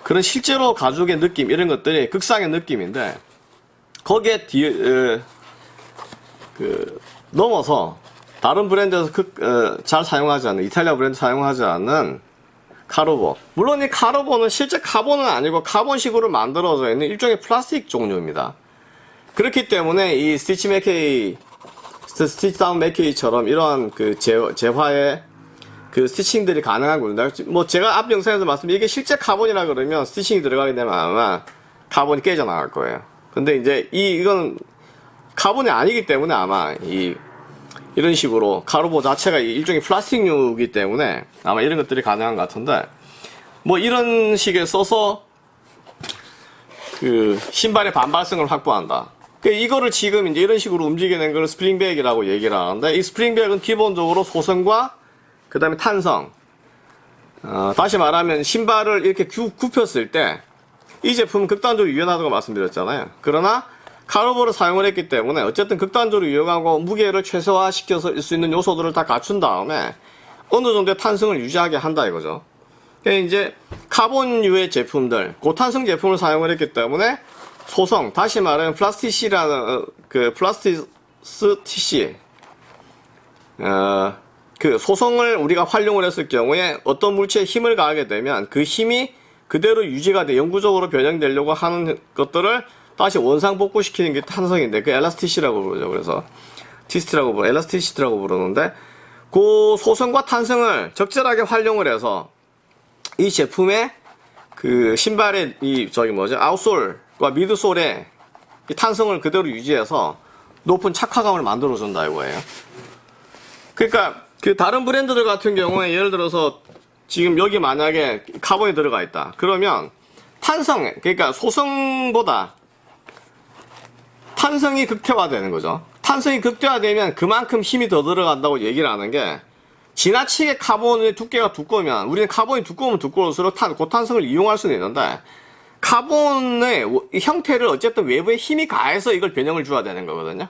그런 실제로 가죽의 느낌 이런 것들이 극상의 느낌인데 거기에 뒤에 에, 그 넘어서 다른 브랜드에서 그, 어, 잘 사용하지 않는 이탈리아 브랜드 사용하지 않는 카르보. 물론 이 카르보는 실제 카본은 아니고 카본식으로 만들어져 있는 일종의 플라스틱 종류입니다 그렇기 때문에 이 스티치 맥케이 stitch down 맥케이처럼 이러한 그 제, 제화의 그 stitching들이 가능한 겁니다. 뭐 제가 앞 영상에서 말씀 이게 실제 카본이라 그러면 stitching이 들어가게 되면 아마 카본이 깨져 나갈 거예요. 근데 이제 이 이건 카본이 아니기 때문에 아마 이 이런 식으로 카르보 자체가 일종의 플라스틱류이기 때문에 아마 이런 것들이 가능한 것 같은데 뭐 이런 식에 써서 그 신발의 반발성을 확보한다. 그 이거를 지금 이제 이런 식으로 움직이는 걸 스프링백이라고 얘기를 하는데 이 스프링백은 기본적으로 소성과 그 다음에 탄성. 어, 다시 말하면 신발을 이렇게 구, 굽혔을 때 이 제품은 극단적으로 유연하다고 말씀드렸잖아요. 그러나 카르보를 사용을 했기 때문에 어쨌든 극단적으로 유연하고 무게를 최소화시켜서 쓸수 있는 요소들을 다 갖춘 다음에 어느 정도의 탄성을 유지하게 한다 이거죠. 그러니까 이제 카본류의 제품들, 고탄성 제품을 사용을 했기 때문에 소성, 다시 말하면 plasticity라는 어, 그 plasticity 어, 그 소성을 우리가 활용을 했을 경우에 어떤 물체에 힘을 가하게 되면 그 힘이 그대로 유지가 돼 영구적으로 변형되려고 하는 것들을 다시 원상 복구시키는 게 탄성인데 그 엘라스티시라고 부르죠. 그래서 티스트라고 부르, 엘라스티시트라고 부르는데 그 소성과 탄성을 적절하게 활용을 해서 이 제품의 그 신발의 이 저기 뭐죠? 아웃솔과 미드솔의 이 탄성을 그대로 유지해서 높은 착화감을 만들어 준다 이거예요. 그러니까 그 다른 브랜드들 같은 경우에 예를 들어서 지금 여기 만약에 카본이 들어가 있다. 그러면 탄성 그러니까 소성보다 탄성이 극대화되는 거죠. 탄성이 극대화되면 그만큼 힘이 더 들어간다고 얘기를 하는 게 지나치게 카본의 두께가 두꺼우면 우리는 카본이 두꺼우면 두꺼울수록 탄, 고탄성을 이용할 수는 있는데 카본의 형태를 어쨌든 외부에 힘이 가해서 이걸 변형을 줘야 되는 거거든요.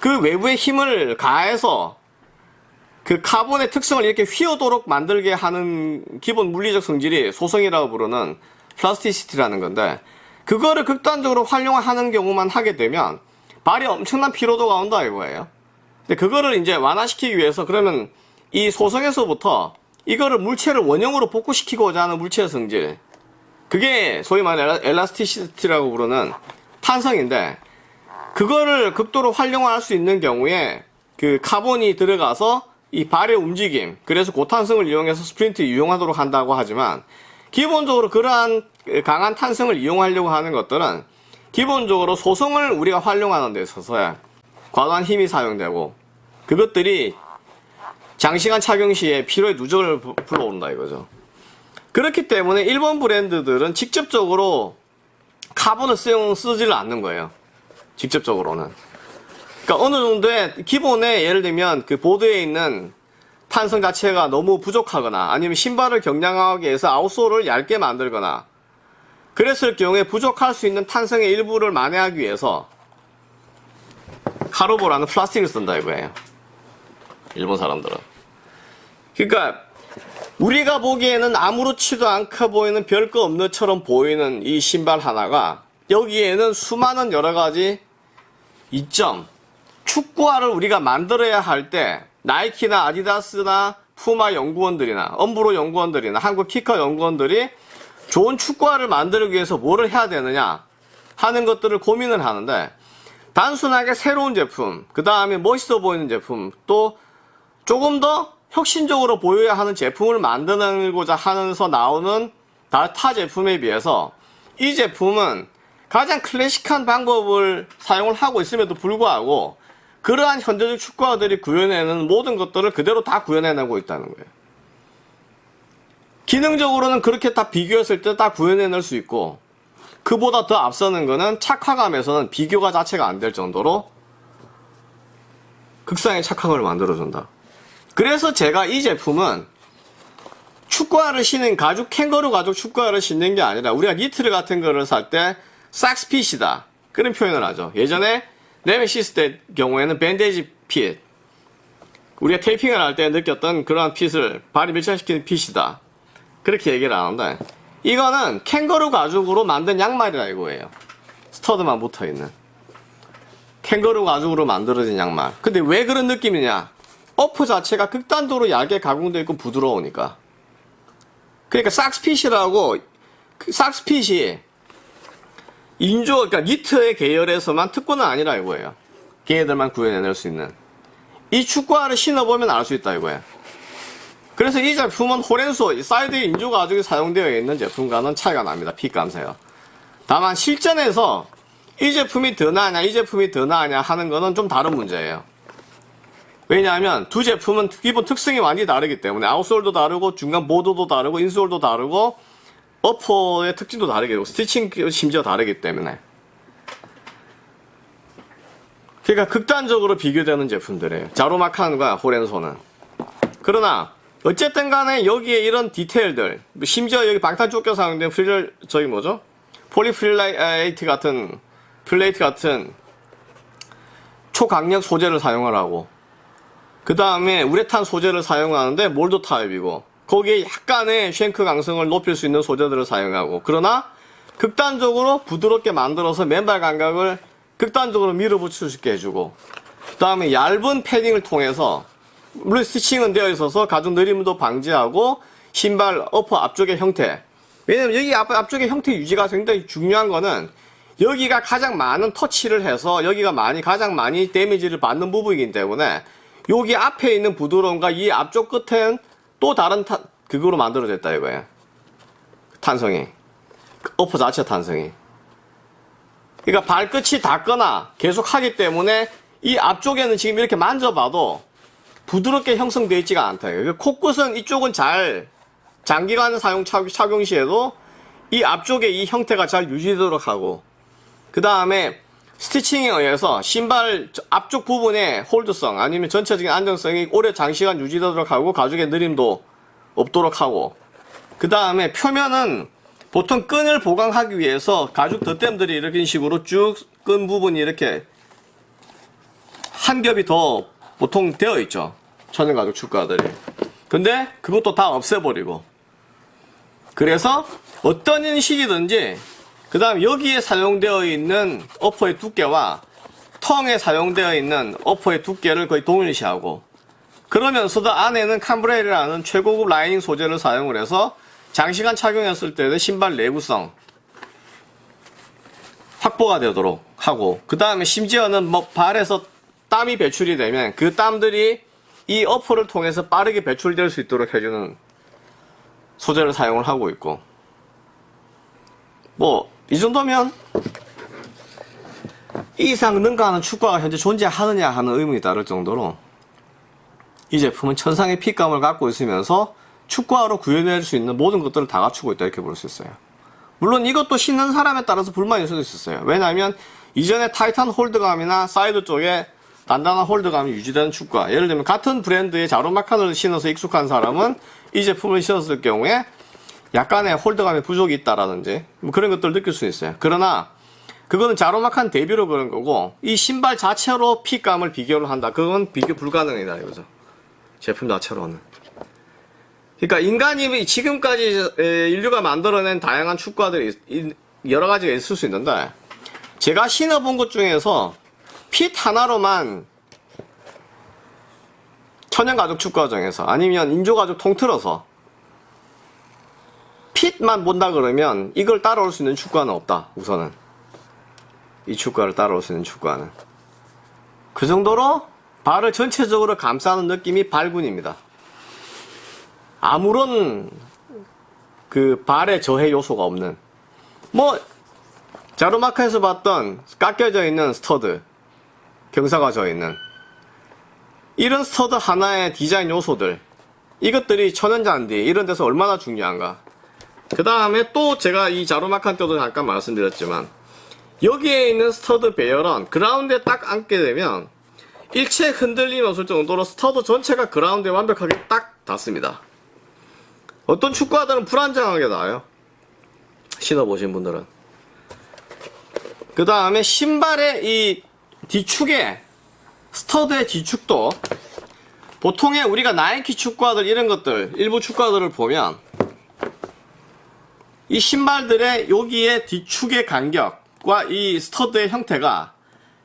그 외부의 힘을 가해서 그 카본의 특성을 이렇게 휘어도록 만들게 하는 기본 물리적 성질이 소성이라고 부르는 plasticity라는 건데 그거를 극단적으로 활용하는 경우만 하게 되면 발이 엄청난 피로도가 온다 이거예요. 근데 그거를 이제 완화시키기 위해서 그러면 이 소성에서부터 이거를 물체를 원형으로 복구시키고자 하는 물체의 성질 그게 소위 말하는 elasticity라고 부르는 탄성인데 그거를 극도로 활용할 수 있는 경우에 그 카본이 들어가서 이 발의 움직임 그래서 고탄성을 이용해서 스프린트 이용하도록 한다고 하지만 기본적으로 그러한 강한 탄성을 이용하려고 하는 것들은 기본적으로 소성을 우리가 활용하는 데 있어서 과도한 힘이 사용되고 그것들이 장시간 착용 시에 피로의 누적을 부- 불러오른다 이거죠. 그렇기 때문에 일본 브랜드들은 직접적으로 카본을 쓰용, 쓰지를 않는 거예요. 직접적으로는. 그러니까 어느 정도의 기본에 예를 들면 그 보드에 있는 탄성 자체가 너무 부족하거나 아니면 신발을 경량하게 해서 아웃솔을 얇게 만들거나 그랬을 경우에 부족할 수 있는 탄성의 일부를 만회하기 위해서 카르보라는 플라스틱을 쓴다 이거예요. 일본 사람들은. 그러니까 우리가 보기에는 아무렇지도 않게 보이는 별거 없는 것처럼 보이는 이 신발 하나가 여기에는 수많은 여러 가지 이점 축구화를 우리가 만들어야 할 때 나이키나 아디다스나 푸마 연구원들이나 엄브로 연구원들이나 한국 키커 연구원들이 좋은 축구화를 만들기 위해서 뭐를 해야 되느냐 하는 것들을 고민을 하는데 단순하게 새로운 제품 그 다음에 멋있어 보이는 제품 또 조금 더 혁신적으로 보여야 하는 제품을 만들고자 하면서 나오는 다타 제품에 비해서 이 제품은 가장 클래식한 방법을 사용을 하고 있음에도 불구하고 그러한 현대적 축구화들이 구현해내는 모든 것들을 그대로 다 구현해내고 있다는 거예요. 기능적으로는 그렇게 다 비교했을 때 다 구현해낼 수 있고 그보다 더 앞서는 거는 착화감에서는 비교가 자체가 안 될 정도로 극상의 착화감을 만들어준다. 그래서 제가 이 제품은 축구화를 신는 가죽 캥거루 가죽 축구화를 신는 게 아니라 우리가 니트를 같은 거를 살때 삭스핏이다. 그런 표현을 하죠. 예전에 네메시스 때 경우에는 밴데지 핏. 우리가 테이핑을 할 때 느꼈던 그러한 핏을 발이 밀착시키는 핏이다. 그렇게 얘기를 하는데 이거는 캥거루 가죽으로 만든 양말이라 이거예요. 스터드만 붙어있는. 캥거루 가죽으로 만들어진 양말. 근데 왜 그런 느낌이냐 어프 자체가 극단적으로 얇게 가공되어 있고 부드러우니까. 그러니까 삭스핏이라고 그 삭스핏이 인조 그러니까 니트의 계열에서만 특권은 아니라 이거예요. 걔네들만 구현해낼 수 있는. 이 축구화를 신어보면 알 수 있다 이거예요. 그래서 이 제품은 호렌소 사이드에 인조 가죽이 사용되어 있는 제품과는 차이가 납니다. fit감에서요. 다만 실전에서 이 제품이 더 나으냐 이 제품이 더 나으냐 하는 거는 좀 다른 문제예요. 왜냐하면 두 제품은 기본 특성이 많이 다르기 때문에 outsole도 다르고 중간 보드도 다르고 insole도 다르고 어퍼의 특징도 다르게 되고 stitching 심지어 다르기 때문에. 그러니까 극단적으로 비교되는 제품들이에요. 자로마칸과 호렌소는. 그러나 어쨌든 간에 여기에 이런 디테일들 심지어 여기 방탄조끼에 사용된 프릴 저기 뭐죠? 폴리프릴라이트 같은 플레이트 같은 초강력 소재를 사용하라고. 그 다음에 우레탄 소재를 사용하는데 몰드 타입이고 거기에 약간의 shank 강성을 높일 수 있는 소재들을 사용하고 그러나 극단적으로 부드럽게 만들어서 맨발 감각을 극단적으로 밀어붙일 수 있게 해주고 그 다음에 얇은 패딩을 통해서 물론 스티칭은 되어 있어서 가죽 느림도 방지하고 신발 어퍼 앞쪽의 형태. 왜냐면 여기 앞, 앞쪽의 형태 유지가 굉장히 중요한 거는 여기가 가장 많은 터치를 해서 여기가 많이 가장 많이 데미지를 받는 부분이기 때문에 여기 앞에 있는 부드러움과 이 앞쪽 끝은 또 다른 타, 그거로 만들어졌다 이거예요 탄성이. 그 어퍼 자체 탄성이. 그러니까 발끝이 닿거나 계속 하기 때문에 이 앞쪽에는 지금 이렇게 만져봐도 부드럽게 형성되어 있지가 않다. 그러니까 코끝은 이쪽은 잘 장기간 사용 착- 착용 시에도 이 앞쪽에 이 형태가 잘 유지되도록 하고 그 다음에 스티칭에 의해서 신발 저- 앞쪽 부분의 홀드성 아니면 전체적인 안정성이 오래 장시간 유지되도록 하고 가죽의 느림도 없도록 하고 그 다음에 표면은 보통 끈을 보강하기 위해서 가죽 덧댐들이 이렇게 식으로 쭉 끈 부분이 이렇게 한 겹이 더 보통 되어 있죠. 천연 가죽 축가들이. 근데 그것도 다 없애버리고. 그래서 어떤 인식이든지 그 다음 여기에 사용되어 있는 어퍼의 두께와 텅에 사용되어 있는 어퍼의 두께를 거의 동일시하고 그러면서도 안에는 캄브레이라는 최고급 라이닝 소재를 사용을 해서 장시간 착용했을 때의 신발 내구성 확보가 되도록 하고 그 다음에 심지어는 뭐 발에서 땀이 배출이 되면 그 땀들이 이 어퍼를 통해서 빠르게 배출될 수 있도록 해주는 소재를 사용을 하고 있고 뭐 이 정도면 이 이상 능가하는 축구가 현재 존재하느냐 하는 의문이 따를 정도로 이 제품은 천상의 fit감을 갖고 있으면서 축구화로 구현할 수 있는 모든 것들을 다 갖추고 있다 이렇게 볼 수 있어요. 물론 이것도 신는 사람에 따라서 불만일 수도 있었어요. 왜냐하면 이전에 타이트한 hold감이나 사이드 쪽에 단단한 hold감이 유지되는 축구화 예를 들면 같은 브랜드의 자루마칸을 신어서 익숙한 사람은 이 제품을 신었을 경우에 약간의 hold감의 부족이 있다라든지 뭐 그런 것들을 느낄 수 있어요. 그러나 그거는 자루마칸 대비로 그런 거고 이 신발 자체로 fit감을 비교를 한다. 그건 비교 불가능이다 이거죠. 제품 자체로는. 그러니까 인간이 지금까지 에, 인류가 만들어낸 다양한 축구화들이 이- 여러 가지가 있을 수 있는데 제가 신어본 것 중에서 핏 하나로만 천연가죽 축구화정에서 아니면 인조가죽 통틀어서 핏만 본다 그러면 이걸 따라올 수 있는 축구화는 없다 우선은. 이 축구화를 따라올 수 있는 축구화는. 그 정도로 발을 전체적으로 감싸는 느낌이 발군입니다. 아무런 그 발에 저해 요소가 없는. 뭐 자루마카에서 봤던 깎여져 있는 stud 경사가 져 있는. 이런 stud 하나의 디자인 요소들 이것들이 천연잔디 이런 데서 얼마나 중요한가 그 다음에 또 제가 이 자루마칸 때도 잠깐 말씀드렸지만 여기에 있는 stud 배열은 그라운드에 딱 앉게 되면 일체 흔들림이 없을 정도로 stud 전체가 그라운드에 완벽하게 딱 닿습니다 어떤 축구화들은 불안정하게 나와요. 신어보신 분들은. 그 다음에 신발의 이 뒤축에 stud의 뒤축도 보통의 우리가 나이키 축구화들 이런 것들 일부 축구화들을 보면 이 신발들의 여기에 뒤축의 간격과 이 스터드의 형태가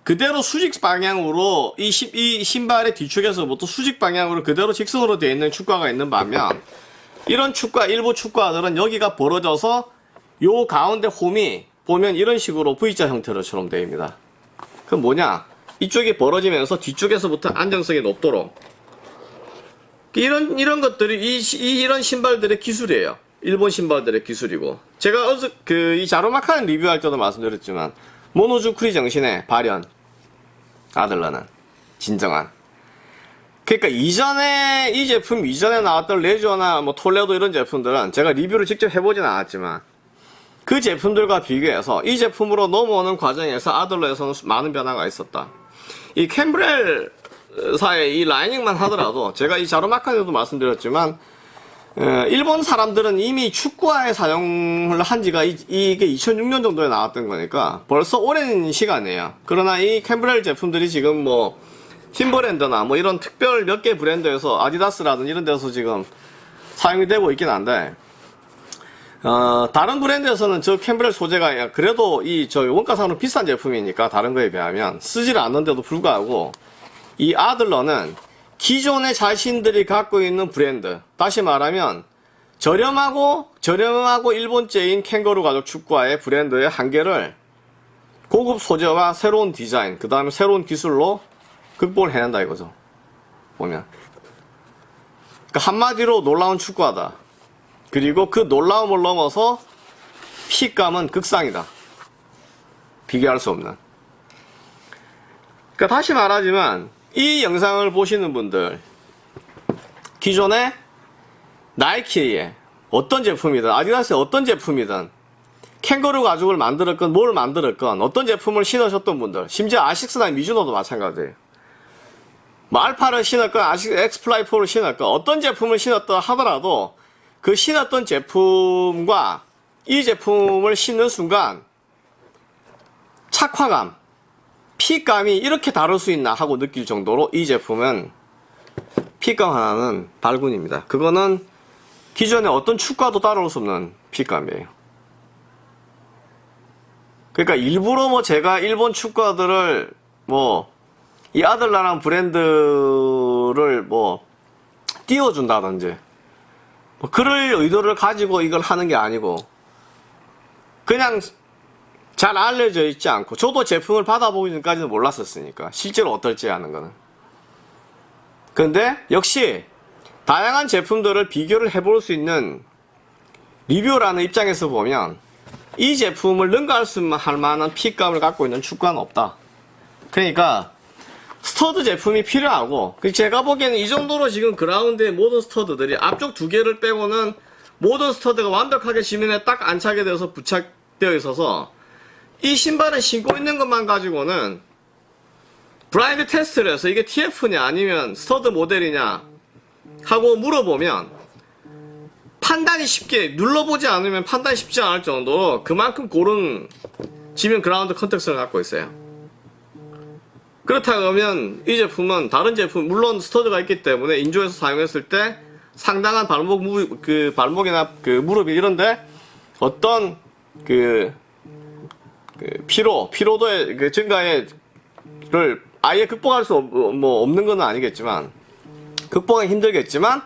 그대로 수직 방향으로 이, 시- 이 신발의 뒤축에서부터 수직 방향으로 그대로 직선으로 되어 있는 축구화가 있는 반면 이런 축구화 일부 축구화들은 여기가 벌어져서 요 가운데 홈이 보면 이런 식으로 V자 형태로처럼 되어 있습니다. 그럼 뭐냐? 이쪽이 벌어지면서 뒤쪽에서부터 안정성이 높도록 이런 이런 것들이 이, 시- 이 이런 신발들의 기술이에요. 일본 신발들의 기술이고. 제가 어제 그이 자로마카는 리뷰할 때도 말씀드렸지만 모노주크리 정신의 발현. 아들러는. 진정한. 그러니까 이전에 이 제품 이전에 나왔던 레저나 뭐 톨레도 이런 제품들은 제가 리뷰를 직접 해보진 않았지만 그 제품들과 비교해서 이 제품으로 넘어오는 과정에서 아들러에서는 많은 변화가 있었다. 이 캠브렐사의 이 라이닝만 하더라도 제가 이 자로마카에도 말씀드렸지만 어, 일본 사람들은 이미 축구화에 사용을 한 지가 이, 이게 2006년 정도에 나왔던 거니까 벌써 오랜 시간이에요. 그러나 이 캠브렐 제품들이 지금 뭐 팀버랜드나 뭐 이런 특별 몇 개 브랜드에서 아디다스라든 이런 데서 지금 사용이 되고 있긴 한데 어, 다른 브랜드에서는 저 캠브렐 소재가 그래도 이 저 원가상으로 비싼 제품이니까 다른 거에 비하면 쓰지를 않는데도 불구하고 이 아들러는 기존의 자신들이 갖고 있는 브랜드. 다시 말하면 저렴하고 저렴하고 일본제인 캥거루 가죽 축구화의 브랜드의 한계를 고급 소재와 새로운 디자인 그 다음에 새로운 기술로 극복을 해낸다 이거죠. 보면. 그러니까 한마디로 놀라운 축구화다. 그리고 그 놀라움을 넘어서 핏감은 극상이다. 비교할 수 없는. 그러니까 다시 말하지만 이 영상을 보시는 분들 기존에 나이키의 어떤 제품이든 아디다스의 어떤 제품이든 캥거루 가죽을 만들었건 뭘 만들었건 어떤 제품을 신으셨던 분들 심지어 아식스나 미즈노도 마찬가지예요. 뭐 알파를 신었건 아식 엑스플라이 4를 신었건 어떤 제품을 신었다 하더라도 그 신었던 제품과 이 제품을 신는 순간 착화감 핏감이 이렇게 다를 수 있나 하고 느낄 정도로 이 제품은 핏감 하나는 발군입니다. 그거는 기존의 어떤 축과도 따라올 수 없는 핏감이에요. 그러니까 일부러 뭐 제가 일본 축구들을 뭐 이 아들라랑 브랜드를 뭐 띄워준다든지 뭐 그럴 의도를 가지고 이걸 하는 게 아니고 그냥 잘 알려져 있지 않고 저도 제품을 받아보기 전까지는 몰랐었으니까 실제로 어떨지 하는 거는. 근데 역시 다양한 제품들을 비교를 해볼 수 있는 리뷰라는 입장에서 보면 이 제품을 능가할 수 할 만한 핏감을 갖고 있는 축구는 없다. 그러니까 stud 제품이 필요하고 제가 보기에는 이 정도로 지금 그라운드의 모든 stud들이 앞쪽 두 개를 빼고는 모든 stud가 완벽하게 지면에 딱 안착하게 되어서 부착되어 있어서 이 신발을 신고 있는 것만 가지고는 blind test를 해서 이게 TF냐 아니면 stud 모델이냐 하고 물어보면 판단이 쉽게 눌러보지 않으면 판단이 쉽지 않을 정도로 그만큼 고른 지면 그라운드 contact를 갖고 있어요. 그렇다면 이 제품은 다른 제품 물론 stud가 있기 때문에 인조에서 사용했을 때 상당한 발목 무, 그 발목이나 그 무릎이 이런데 어떤 그, 그 피로 피로도의 그 증가에를 아예 극복할 수 없, 뭐 없는 건 아니겠지만 극복하기 힘들겠지만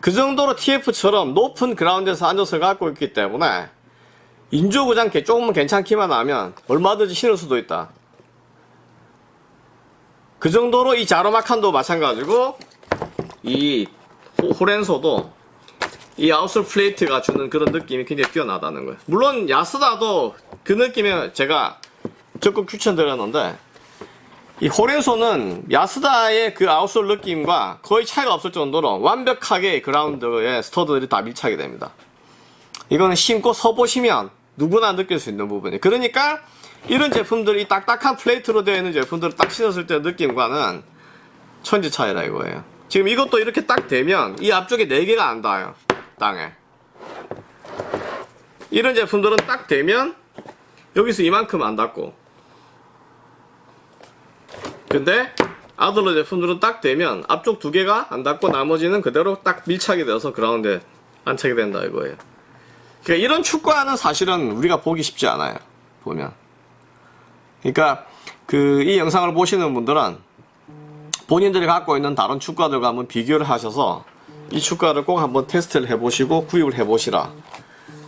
그 정도로 TF처럼 높은 그라운드에서 안전성을 갖고 있기 때문에 인조구장 조금만 괜찮기만 하면 얼마든지 신을 수도 있다. 그 정도로 이 자로마칸도 마찬가지고 이 호렌소도 이 아웃솔 플레이트가 주는 그런 느낌이 굉장히 뛰어나다는 거예요. 물론 야스다도 그 느낌에 제가 적극 추천드렸는데 이 호렌소는 야스다의 그 아웃솔 느낌과 거의 차이가 없을 정도로 완벽하게 그라운드에 스터드들이 다 밀착이 됩니다. 이거는 신고 서보시면 누구나 느낄 수 있는 부분이에요. 그러니까 이런 제품들이 딱딱한 플레이트로 되어 있는 제품들을 딱 신었을 때 느낌과는 천지 차이라 이거예요. 지금 이것도 이렇게 딱 되면 이 앞쪽에 4개가 안 닿아요. 땅에. 이런 제품들은 딱 되면 여기서 이만큼 안 닿고 근데 아들러 제품들은 딱 되면 앞쪽 두 개가 안 닿고 나머지는 그대로 딱 밀착이 되어서 그라운드에 안착이 된다 이거예요. 그러니까 이런 축구화는 사실은 우리가 보기 쉽지 않아요. 보면. 그러니까 그 이 영상을 보시는 분들은 본인들이 갖고 있는 다른 축가들과 한번 비교를 하셔서 이 축가를 꼭 한번 테스트를 해보시고 구입을 해보시라.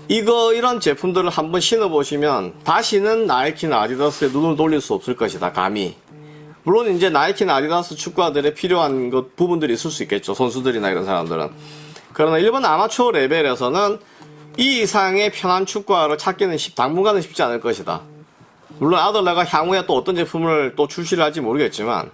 이거 이런 제품들을 한번 신어보시면 다시는 나이키나 아디다스에 눈을 돌릴 수 없을 것이다. 감히. 물론 이제 나이키나 아디다스 축구화들에 필요한 것 부분들이 있을 수 있겠죠. 선수들이나 이런 사람들은. 그러나 일본 아마추어 레벨에서는 이 이상의 편한 축구화를 찾기는 쉽, 당분간은 쉽지 않을 것이다. 물론 아들레가 향후에 또 어떤 제품을 또 출시를 할지 모르겠지만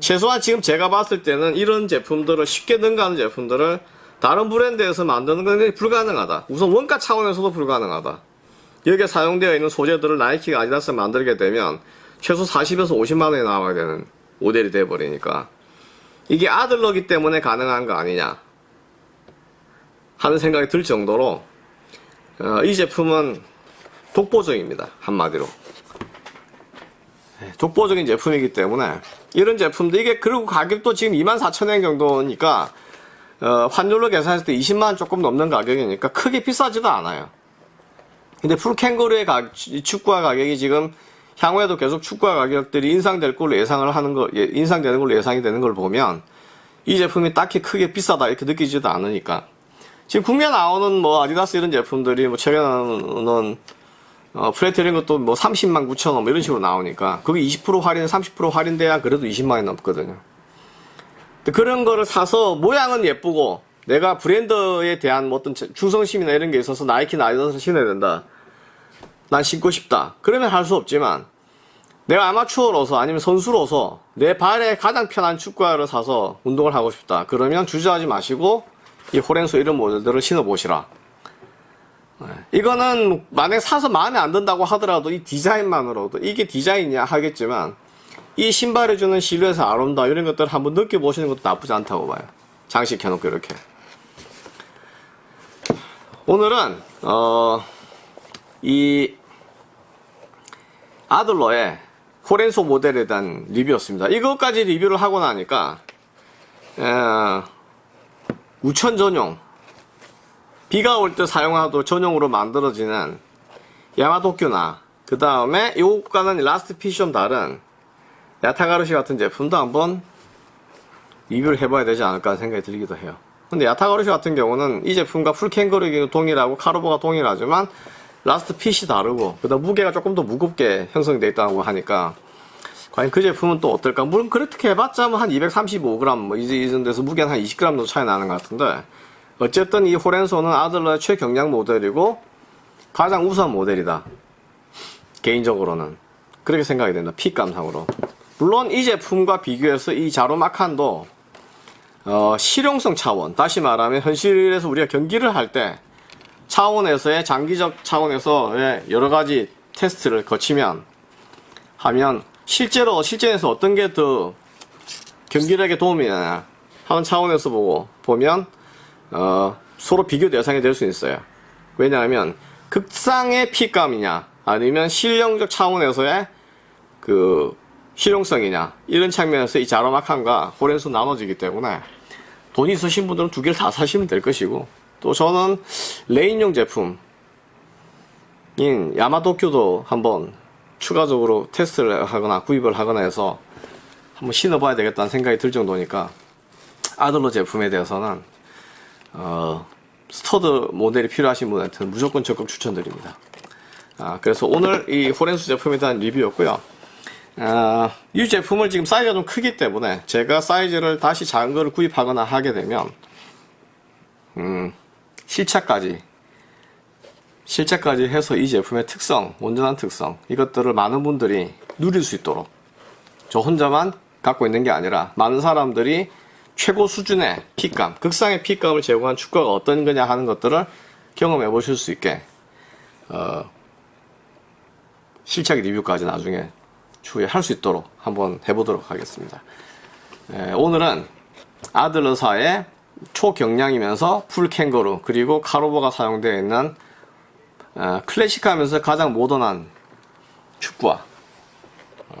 최소한 지금 제가 봤을 때는 이런 제품들을 쉽게 능가하는 제품들을 다른 브랜드에서 만드는 건 불가능하다. 우선 원가 차원에서도 불가능하다. 여기에 사용되어 있는 소재들을 나이키가 아디다스 만들게 되면 최소 40에서 50만원이 나와야 되는 모델이 돼버리니까 이게 아들러기 때문에 가능한 거 아니냐 하는 생각이 들 정도로 어, 이 제품은 독보적입니다. 한마디로. 네, 독보적인 제품이기 때문에 이런 제품도 이게 그리고 가격도 지금 24,000원 정도니까 어, 환율로 계산했을 때 20만원 조금 넘는 가격이니까 크게 비싸지도 않아요. 근데 풀캥거루의 축구화 가격이 지금 향후에도 계속 축구화 가격들이 인상될 걸로 예상을 하는 거, 예, 인상되는 걸로 예상이 되는 걸 보면 이 제품이 딱히 크게 비싸다 이렇게 느끼지도 않으니까 지금 국내 나오는 뭐 아디다스 이런 제품들이 뭐 최근에 나오는 어, 프레데터 이런 것도 뭐 30만 9천 원 뭐 이런 식으로 나오니까 그게 20% 할인, 30% 할인돼야 그래도 20만 원 넘거든요. 근데 그런 거를 사서 모양은 예쁘고 내가 브랜드에 대한 뭐 어떤 충성심이나 이런 게 있어서 나이키나 아디다스를 신어야 된다. 난 신고 싶다. 그러면 할 수 없지만 내가 아마추어로서 아니면 선수로서 내 발에 가장 편한 축구화를 사서 운동을 하고 싶다. 그러면 주저하지 마시고 이 호랭소 이런 모델들을 신어보시라. 네. 이거는 만약 사서 마음에 안 든다고 하더라도 이 디자인만으로도 이게 디자인이냐 하겠지만 이 신발이 주는 실루엣의 아름다움 이런 것들을 한번 느껴보시는 것도 나쁘지 않다고 봐요. 장식해 놓고 이렇게. 오늘은 어, 이 아들러의 호렌소 모델에 대한 리뷰였습니다. 이것까지 리뷰를 하고 나니까 에, 우천 전용 비가 올 때 사용하도록 전용으로 만들어지는 야마도큐나 그 다음에 이것과는 last fit이 좀 다른 야타가라스 같은 제품도 한번 리뷰를 해봐야 되지 않을까 생각이 들기도 해요. 근데 야타가라스 같은 경우는 이 제품과 full 캥거루가 동일하고 카르보가 동일하지만 last fit이 다르고 그다음 무게가 조금 더 무겁게 형성되어 있다고 하니까 과연 그 제품은 또 어떨까? 물론 그렇게 해봤자 뭐 한 235g 뭐 이제 이 정도에서 무게는 한 20g 정도 차이 나는 것 같은데 어쨌든 이 호렌소는 아들러의 최경량 모델이고 가장 우수한 모델이다. 개인적으로는 그렇게 생각이 된다. 핏감상으로. 물론 이 제품과 비교해서 이 자로마칸도 어, 실용성 차원, 다시 말하면 현실에서 우리가 경기를 할 때 차원에서의 장기적 차원에서의 여러 가지 테스트를 거치면 하면 실제로 실전에서 어떤 게 더 경기력에 도움이 되냐 하는 차원에서 보고 보면 어, 서로 비교 대상이 될 수 있어요. 왜냐하면 극상의 핏감이냐 아니면 실용적 차원에서의 그 실용성이냐 이런 측면에서 이 자로마칸과 호렌소 나눠지기 때문에 돈이 있으신 분들은 두 개를 다 사시면 될 것이고 또 저는 레인용 제품인 야마도큐도 한번 추가적으로 테스트를 하거나 구입을 하거나 해서 한번 신어봐야 되겠다는 생각이 들 정도니까 아들러 제품에 대해서는 어, 스터드 모델이 필요하신 분한테는 무조건 적극 추천드립니다. 아, 그래서 오늘 이 호렌소 제품에 대한 리뷰였고요. 아, 이 제품을 지금 사이즈가 좀 크기 때문에 제가 사이즈를 다시 작은 거를 구입하거나 하게 되면 음, 실착까지 실착까지 해서 이 제품의 특성, 온전한 특성 이것들을 많은 분들이 누릴 수 있도록 저 혼자만 갖고 있는 게 아니라 많은 사람들이 최고 수준의 핏감, 극상의 핏감을 제공한 축구가 어떤 거냐 하는 것들을 경험해 보실 수 있게 어, 실착 리뷰까지 나중에 추후에 할 수 있도록 한번 해보도록 하겠습니다. 에, 오늘은 아들러사의 초경량이면서 풀캥거루 그리고 카로버가 사용되어 있는 어, 클래식하면서 가장 모던한 축구와 어,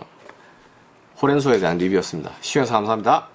호렌소에 대한 리뷰였습니다. 시청해서 감사합니다.